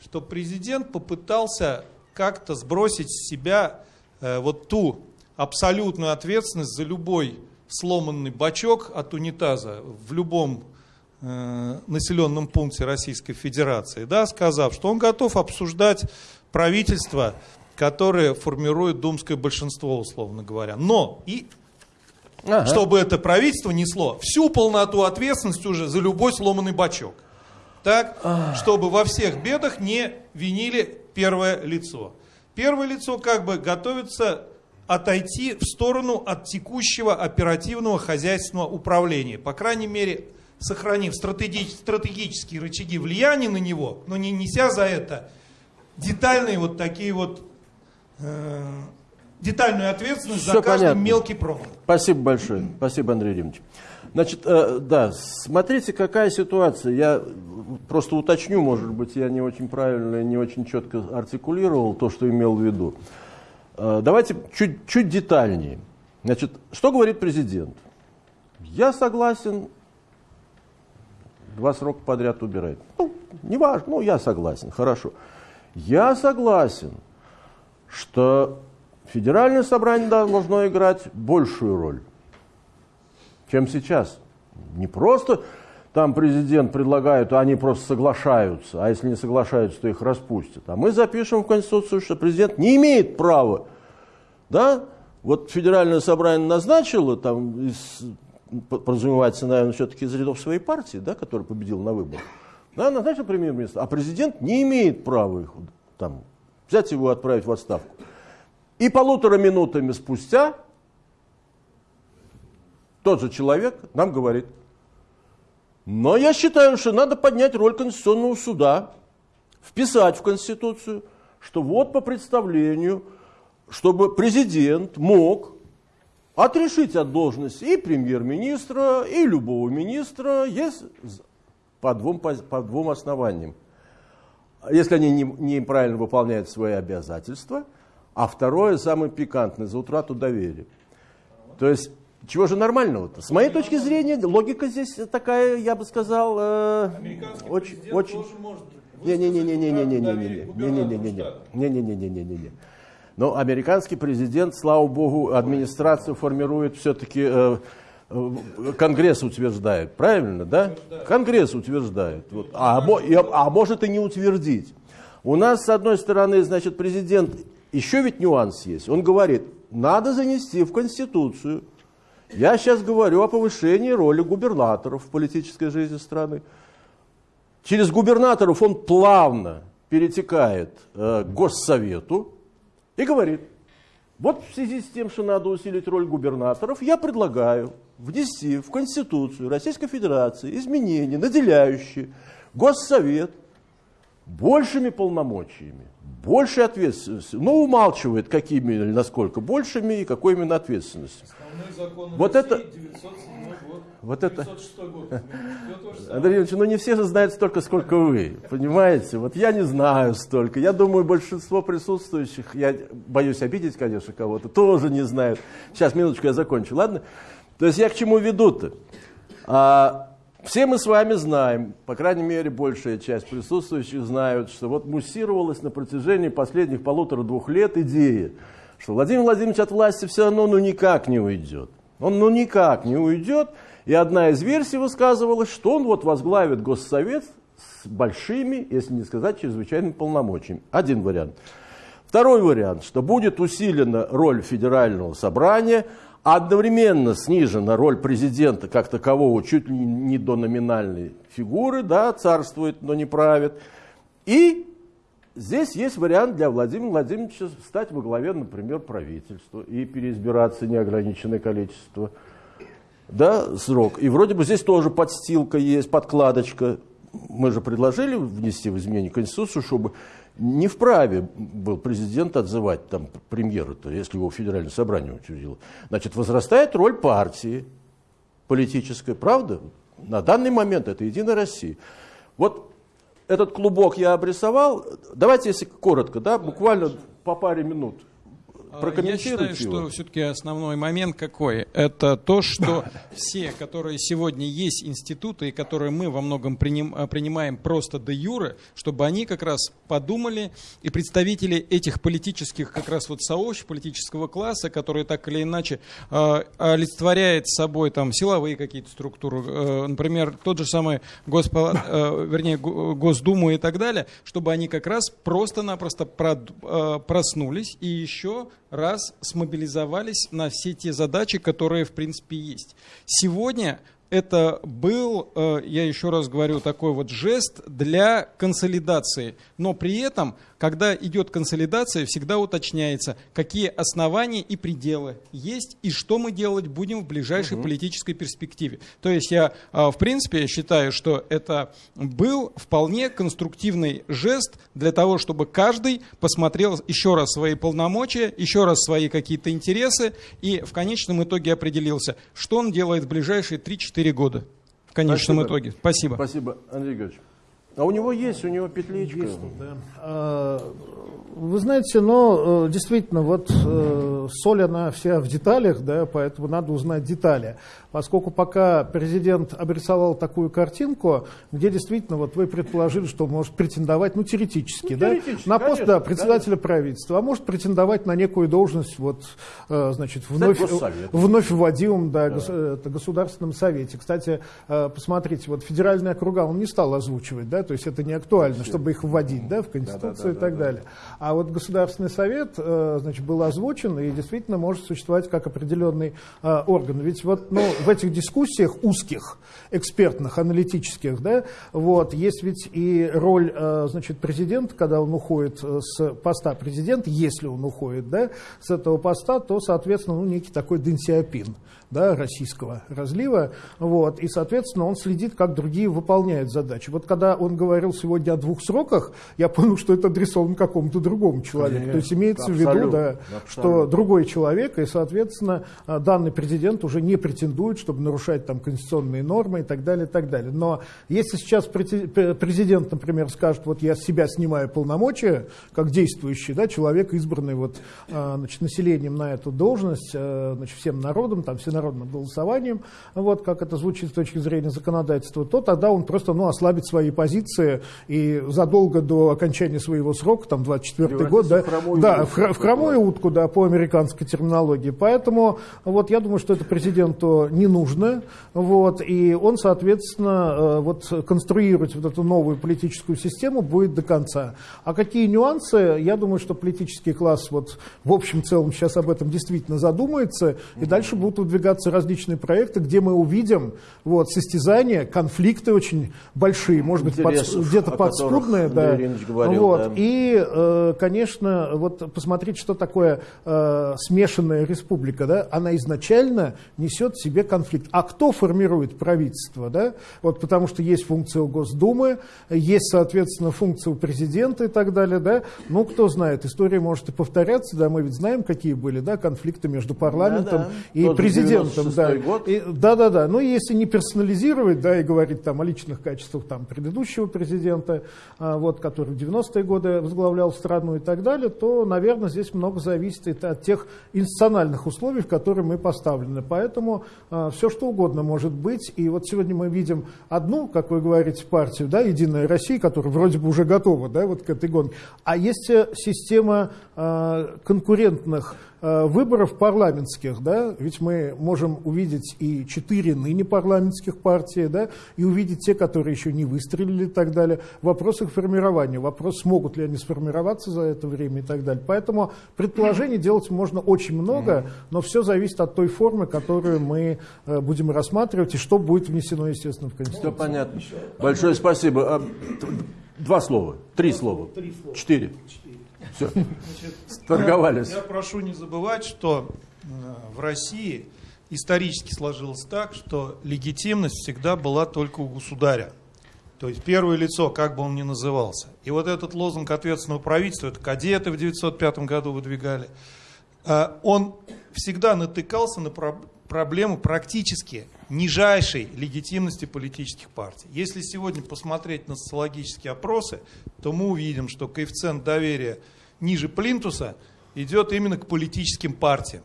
что президент попытался как-то сбросить с себя э, вот ту абсолютную ответственность за любой сломанный бачок от унитаза в любом э, населенном пункте Российской Федерации, да, сказав, что он готов обсуждать правительство, которое формирует думское большинство, условно говоря. Но и ага. чтобы это правительство несло всю полноту ответственности уже за любой сломанный бачок. Так, ага. чтобы во всех бедах не винили первое лицо. Первое лицо как бы готовится отойти в сторону от текущего оперативного хозяйственного управления. По крайней мере, сохранив стратегические рычаги влияния на него, но не неся за это детальные вот такие вот э, детальную ответственность Все за каждый понятно. мелкий промах. Спасибо большое. Спасибо, Андрей Римович. Значит, э, да, смотрите, какая ситуация. Я просто уточню, может быть, я не очень правильно, не очень четко артикулировал то, что имел в виду. Э, давайте чуть, чуть детальнее. Значит, что говорит президент? Я согласен два срока подряд убирать. Ну, не важно, ну, я согласен, хорошо. Я согласен, что федеральное собрание должно играть большую роль, чем сейчас. Не просто там президент предлагает, а они просто соглашаются, а если не соглашаются, то их распустят. А мы запишем в Конституцию, что президент не имеет права, да, вот федеральное собрание назначило, там, из, подразумевается, наверное, все-таки из рядов своей партии, да, который победил на выборах, да, назначил премьер-министр, а президент не имеет права их там, взять его и отправить в отставку. И полутора минутами спустя тот же человек нам говорит, но я считаю, что надо поднять роль Конституционного суда, вписать в Конституцию, что вот по представлению, чтобы президент мог отрешить от должности и премьер-министра, и любого министра, есть по двум, по, по двум основаниям. Если они неправильно не выполняют свои обязательства, а второе, самое пикантное, за утрату доверия. То есть Чего же нормального-то? С моей точки зрения, логика здесь такая, я бы сказал, э, очень, очень. Не-не-не-не-не-не-не-не-не-не-не-не-не-не-не-не-не. Но американский президент, слава богу, администрацию формирует все-таки э, э, Конгресс утверждает, правильно, да? Конгресс утверждает. Вот. А, а может и не утвердить. У нас, с одной стороны, значит, президент, еще ведь нюанс есть. Он говорит, надо занести в Конституцию я сейчас говорю о повышении роли губернаторов в политической жизни страны. Через губернаторов он плавно перетекает э, к Госсовету и говорит, вот в связи с тем, что надо усилить роль губернаторов, я предлагаю внести в Конституцию Российской Федерации изменения, наделяющие Госсовет большими полномочиями, большей ответственностью. Но умалчивает, какими или насколько большими и какой именно ответственностью вот это... Вот это... Андрей Ильич, ну не все же знают столько, сколько вы, понимаете? Вот я не знаю столько. Я думаю, большинство присутствующих, я боюсь обидеть, конечно, кого-то, тоже не знают. Сейчас, минуточку, я закончу, ладно? То есть я к чему веду-то? А, все мы с вами знаем, по крайней мере, большая часть присутствующих знают, что вот муссировалась на протяжении последних полутора-двух лет идея, что Владимир Владимирович от власти все равно ну никак не уйдет. Он ну никак не уйдет. И одна из версий высказывалась, что он вот возглавит Госсовет с большими, если не сказать, чрезвычайными полномочиями. Один вариант. Второй вариант, что будет усилена роль федерального собрания, одновременно снижена роль президента как такового чуть ли не до номинальной фигуры, да, царствует, но не правит. И Здесь есть вариант для Владимира Владимировича стать во главе, например, правительства и переизбираться неограниченное количество да, срок. И вроде бы здесь тоже подстилка есть, подкладочка. Мы же предложили внести в изменение Конституцию, чтобы не вправе был президент отзывать там премьера-то, если его федеральное собрание утвердило. Значит, возрастает роль партии политической, правда? На данный момент это Единая Россия. Вот этот клубок я обрисовал. Давайте, если коротко, да, буквально по паре минут. Я считаю, его. что все-таки основной момент какой? Это то, что все, которые сегодня есть институты, и которые мы во многом приним, а, принимаем просто до юры, чтобы они как раз подумали, и представители этих политических как раз вот сообществ, политического класса, которые так или иначе э, олицетворяет собой там силовые какие-то структуры, э, например, тот же самый Госпо, э, вернее, Госдуму и так далее, чтобы они как раз просто-напросто проснулись и еще раз смобилизовались на все те задачи, которые в принципе есть. Сегодня это был, э, я еще раз говорю, такой вот жест для консолидации. Но при этом когда идет консолидация, всегда уточняется, какие основания и пределы есть, и что мы делать будем в ближайшей угу. политической перспективе. То есть я, а, в принципе, считаю, что это был вполне конструктивный жест для того, чтобы каждый посмотрел еще раз свои полномочия, еще раз свои какие-то интересы, и в конечном итоге определился, что он делает в ближайшие 3-4 года. В конечном Спасибо. итоге. Спасибо. Спасибо, Андрей Григорьевич. А у него есть, у него петличка. Есть, да. А, вы знаете, но э, действительно, вот э, соль, она вся в деталях, да, поэтому надо узнать детали. Поскольку пока президент обрисовал такую картинку, где действительно вот вы предположили, что он может претендовать, ну, теоретически, ну, да, теоретически на пост конечно, да, председателя конечно. правительства, а может претендовать на некую должность, вот, э, значит, вновь, вновь вводимым да, да. Государственном совете. Кстати, посмотрите, вот федеральные округа он не стал озвучивать, да, то есть это не актуально, чтобы их вводить, да, в Конституцию да, да, да, и так да, далее. А вот Государственный совет э, значит, был озвучен и действительно может существовать как определенный э, орган. Ведь вот ну, в этих дискуссиях узких, экспертных, аналитических, да, вот, есть ведь и роль э, значит, президента, когда он уходит с поста президента, если он уходит да, с этого поста, то, соответственно, ну, некий такой денсиопин да, российского разлива, вот, и, соответственно, он следит, как другие выполняют задачи. Вот когда он говорил сегодня о двух сроках, я понял, что это адресовано какому-то другому человеку. Конечно. То есть имеется абсолютно, в виду, да, абсолютно. что другой человек, и, соответственно, а, данный президент уже не претендует, чтобы нарушать там конституционные нормы и так далее, и так далее. Но если сейчас президент, например, скажет, вот я с себя снимаю полномочия, как действующий да, человек, избранный вот, а, значит, населением на эту должность, а, значит, всем народом, там, всенародным голосованием, вот, как это звучит с точки зрения законодательства, то тогда он просто ну, ослабит свои позиции и задолго до окончания своего срока, там, 24 год, да, в да, в, в хромую утку, да, по американской терминологии. Поэтому вот я думаю, что это президенту не нужно, вот, и он, соответственно, э, вот конструировать вот эту новую политическую систему будет до конца. А какие нюансы, я думаю, что политический класс вот в общем целом сейчас об этом действительно задумается, и дальше будут выдвигаться различные проекты, где мы увидим вот, состязания, конфликты очень большие, может быть, под, где-то подспудные. Да. Говорил, вот. да. И, э, конечно, вот посмотреть, что такое э, смешанная республика. Да? Она изначально несет в себе конфликт. А кто формирует правительство? Да? Вот потому что есть функция у Госдумы, есть, соответственно, функция у президента и так далее. Да? Ну, кто знает, история может и повторяться. Да? Мы ведь знаем, какие были да, конфликты между парламентом да, да. и Тот президентом. Да. Год. И, да, да, да. Ну, если не персонализировать, да, и говорить там о личных качествах там, предыдущего президента, а, вот, который в 90-е годы возглавлял страну и так далее, то, наверное, здесь много зависит от тех институциональных условий, в которые мы поставлены. Поэтому а, все что угодно может быть. И вот сегодня мы видим одну, как вы говорите, партию, да, Единая Россия, которая вроде бы уже готова да, вот к этой гонке. А есть э, система а, конкурентных выборов парламентских, да, ведь мы можем увидеть и четыре ныне парламентских партии, да, и увидеть те, которые еще не выстрелили и так далее. Вопрос их формирования, вопрос, смогут ли они сформироваться за это время и так далее. Поэтому предположений делать можно очень много, но все зависит от той формы, которую мы э, будем рассматривать, и что будет внесено, естественно, в Конституцию. Все понятно. Большое спасибо. А, два слова, три слова, четыре. Все, торговались. Я прошу не забывать, что э, в России исторически сложилось так, что легитимность всегда была только у государя. То есть первое лицо, как бы он ни назывался. И вот этот лозунг ответственного правительства, это кадеты в 1905 году выдвигали, э, он всегда натыкался на проблему практически нижайшей легитимности политических партий. Если сегодня посмотреть на социологические опросы, то мы увидим, что коэффициент доверия ниже плинтуса идет именно к политическим партиям.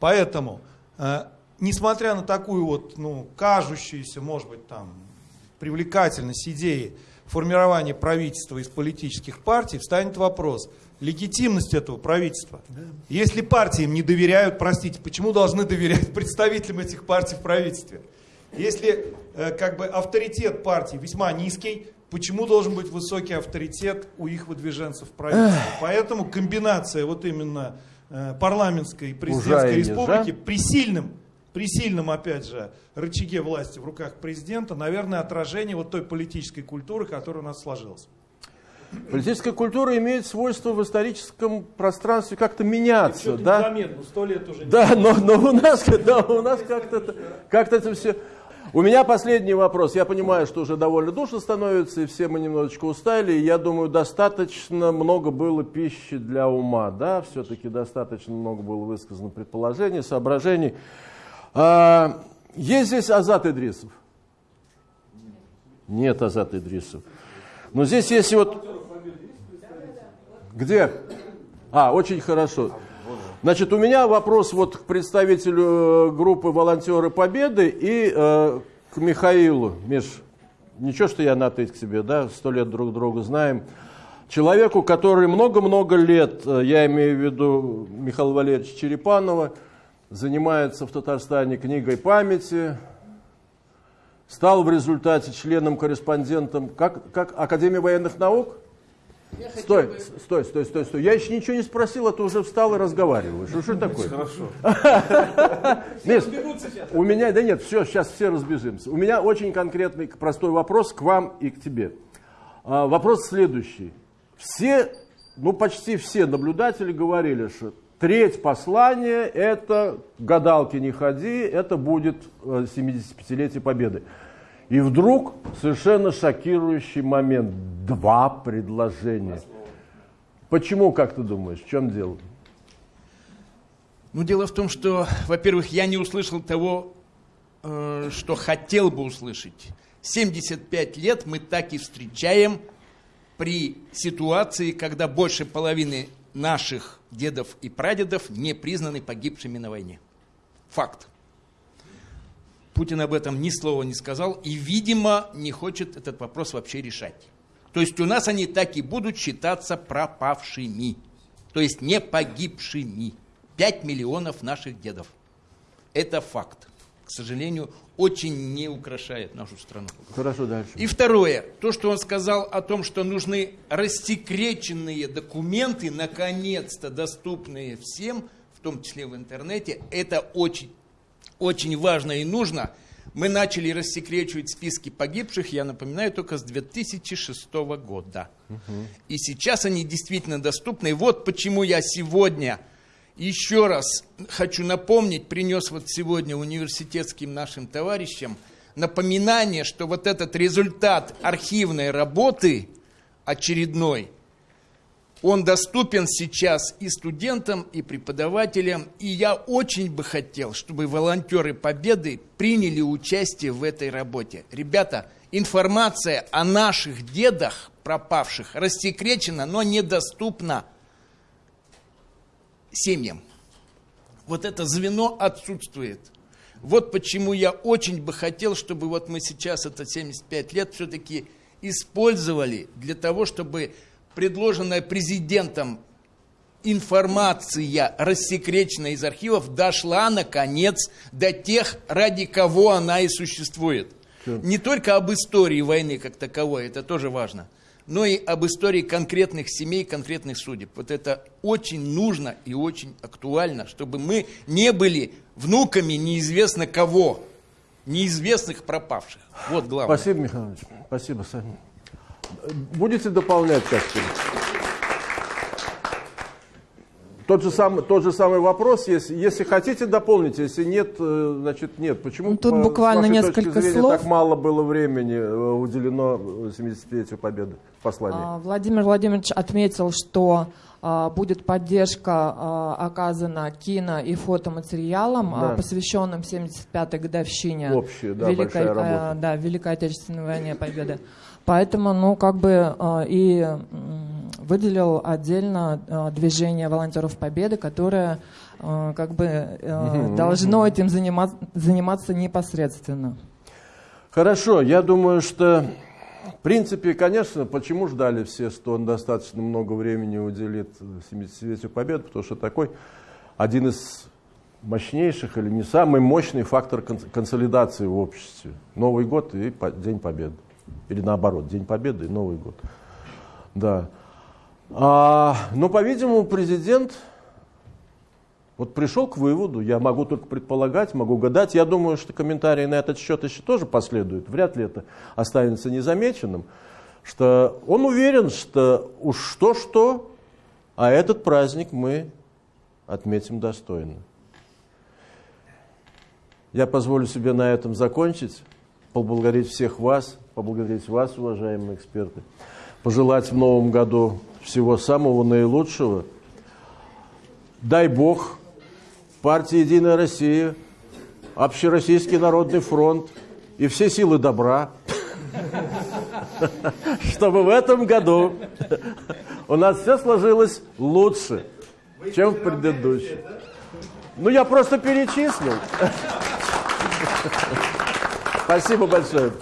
Поэтому, э, несмотря на такую вот, ну, кажущуюся, может быть, там, привлекательность идеи формирования правительства из политических партий, встанет вопрос легитимность этого правительства. Если партии им не доверяют, простите, почему должны доверять представителям этих партий в правительстве? Если э, как бы авторитет партии весьма низкий, почему должен быть высокий авторитет у их выдвиженцев в правительстве. Поэтому комбинация вот именно э, парламентской и президентской республики при сильном, при сильном, опять же, рычаге власти в руках президента, наверное, отражение вот той политической культуры, которая у нас сложилась. Политическая культура имеет свойство в историческом пространстве как-то меняться, да? Заметно, сто лет уже. Да, но, но у нас, да, у нас как-то, как-то это все у меня последний вопрос. Я понимаю, что уже довольно душно становится, и все мы немножечко устали. И я думаю, достаточно много было пищи для ума. Да, все-таки достаточно много было высказано предположений, соображений. А, есть здесь Азат Идрисов? Нет Азат Идрисов. Но здесь есть вот... Где? А, очень хорошо. Значит, у меня вопрос вот к представителю э, группы «Волонтеры Победы» и э, к Михаилу. Миш, ничего, что я на ты к себе, да, сто лет друг друга знаем. Человеку, который много-много лет, э, я имею в виду Михаила Валерьевича Черепанова, занимается в Татарстане книгой памяти, стал в результате членом-корреспондентом как, как Академии военных наук – Стой, бы... стой, стой, стой, стой. Я еще ничего не спросил, а ты уже встал и разговариваешь. Что, что такое? Хорошо. Миш, у меня, да нет, все, сейчас все разбежимся. У меня очень конкретный, простой вопрос к вам и к тебе. А, вопрос следующий. Все, ну почти все наблюдатели говорили, что треть послания это гадалки не ходи, это будет 75-летие э, Победы. И вдруг совершенно шокирующий момент. Два предложения. Почему, как ты думаешь, в чем дело? Ну, дело в том, что, во-первых, я не услышал того, э, что хотел бы услышать. 75 лет мы так и встречаем при ситуации, когда больше половины наших дедов и прадедов не признаны погибшими на войне. Факт. Путин об этом ни слова не сказал и, видимо, не хочет этот вопрос вообще решать. То есть у нас они так и будут считаться пропавшими, то есть не погибшими. 5 миллионов наших дедов. Это факт. К сожалению, очень не украшает нашу страну. Хорошо, дальше. И второе, то, что он сказал о том, что нужны рассекреченные документы, наконец-то доступные всем, в том числе в интернете, это очень, очень важно и нужно. Мы начали рассекречивать списки погибших, я напоминаю, только с 2006 года. Угу. И сейчас они действительно доступны. И вот почему я сегодня еще раз хочу напомнить, принес вот сегодня университетским нашим товарищам напоминание, что вот этот результат архивной работы очередной, он доступен сейчас и студентам, и преподавателям. И я очень бы хотел, чтобы волонтеры Победы приняли участие в этой работе. Ребята, информация о наших дедах пропавших рассекречена, но недоступна семьям. Вот это звено отсутствует. Вот почему я очень бы хотел, чтобы вот мы сейчас, это 75 лет, все-таки использовали для того, чтобы предложенная президентом информация, рассекреченная из архивов, дошла, наконец, до тех, ради кого она и существует. Не только об истории войны как таковой, это тоже важно – но и об истории конкретных семей, конкретных судеб. Вот это очень нужно и очень актуально, чтобы мы не были внуками неизвестно кого, неизвестных пропавших. Вот главное. Спасибо, Михаил Спасибо, Саня. Будете дополнять как-то? Тот же, самый, тот же самый вопрос, если, если хотите, дополните, если нет, э, значит нет. Почему ну, Тут по, буквально несколько зрения, слов. так мало было времени э, уделено 75-ю победы в послании? А, Владимир Владимирович отметил, что а, будет поддержка а, оказана кино и фотоматериалам, да. посвященным 75-й годовщине Общая, да, Великой, да, Великой Отечественной войне Победы. Поэтому, ну, как бы и выделил отдельно э, движение волонтеров Победы, которое э, как бы э, должно этим заниматься, заниматься непосредственно. Хорошо, я думаю, что в принципе, конечно, почему ждали все, что он достаточно много времени уделит 70-летию Победы, потому что такой один из мощнейших или не самый мощный фактор консолидации в обществе. Новый год и День Победы. Или наоборот, День Победы и Новый год. Да. А, но, по-видимому, президент вот пришел к выводу, я могу только предполагать, могу гадать. Я думаю, что комментарии на этот счет еще тоже последуют. Вряд ли это останется незамеченным. Что он уверен, что уж что-что, а этот праздник мы отметим достойно. Я позволю себе на этом закончить, поблагодарить всех вас, поблагодарить вас, уважаемые эксперты, пожелать в новом году всего самого наилучшего. Дай Бог партии «Единая Россия», Общероссийский народный фронт и все силы добра, чтобы в этом году у нас все сложилось лучше, чем в предыдущем. Ну, я просто перечислил. Спасибо большое.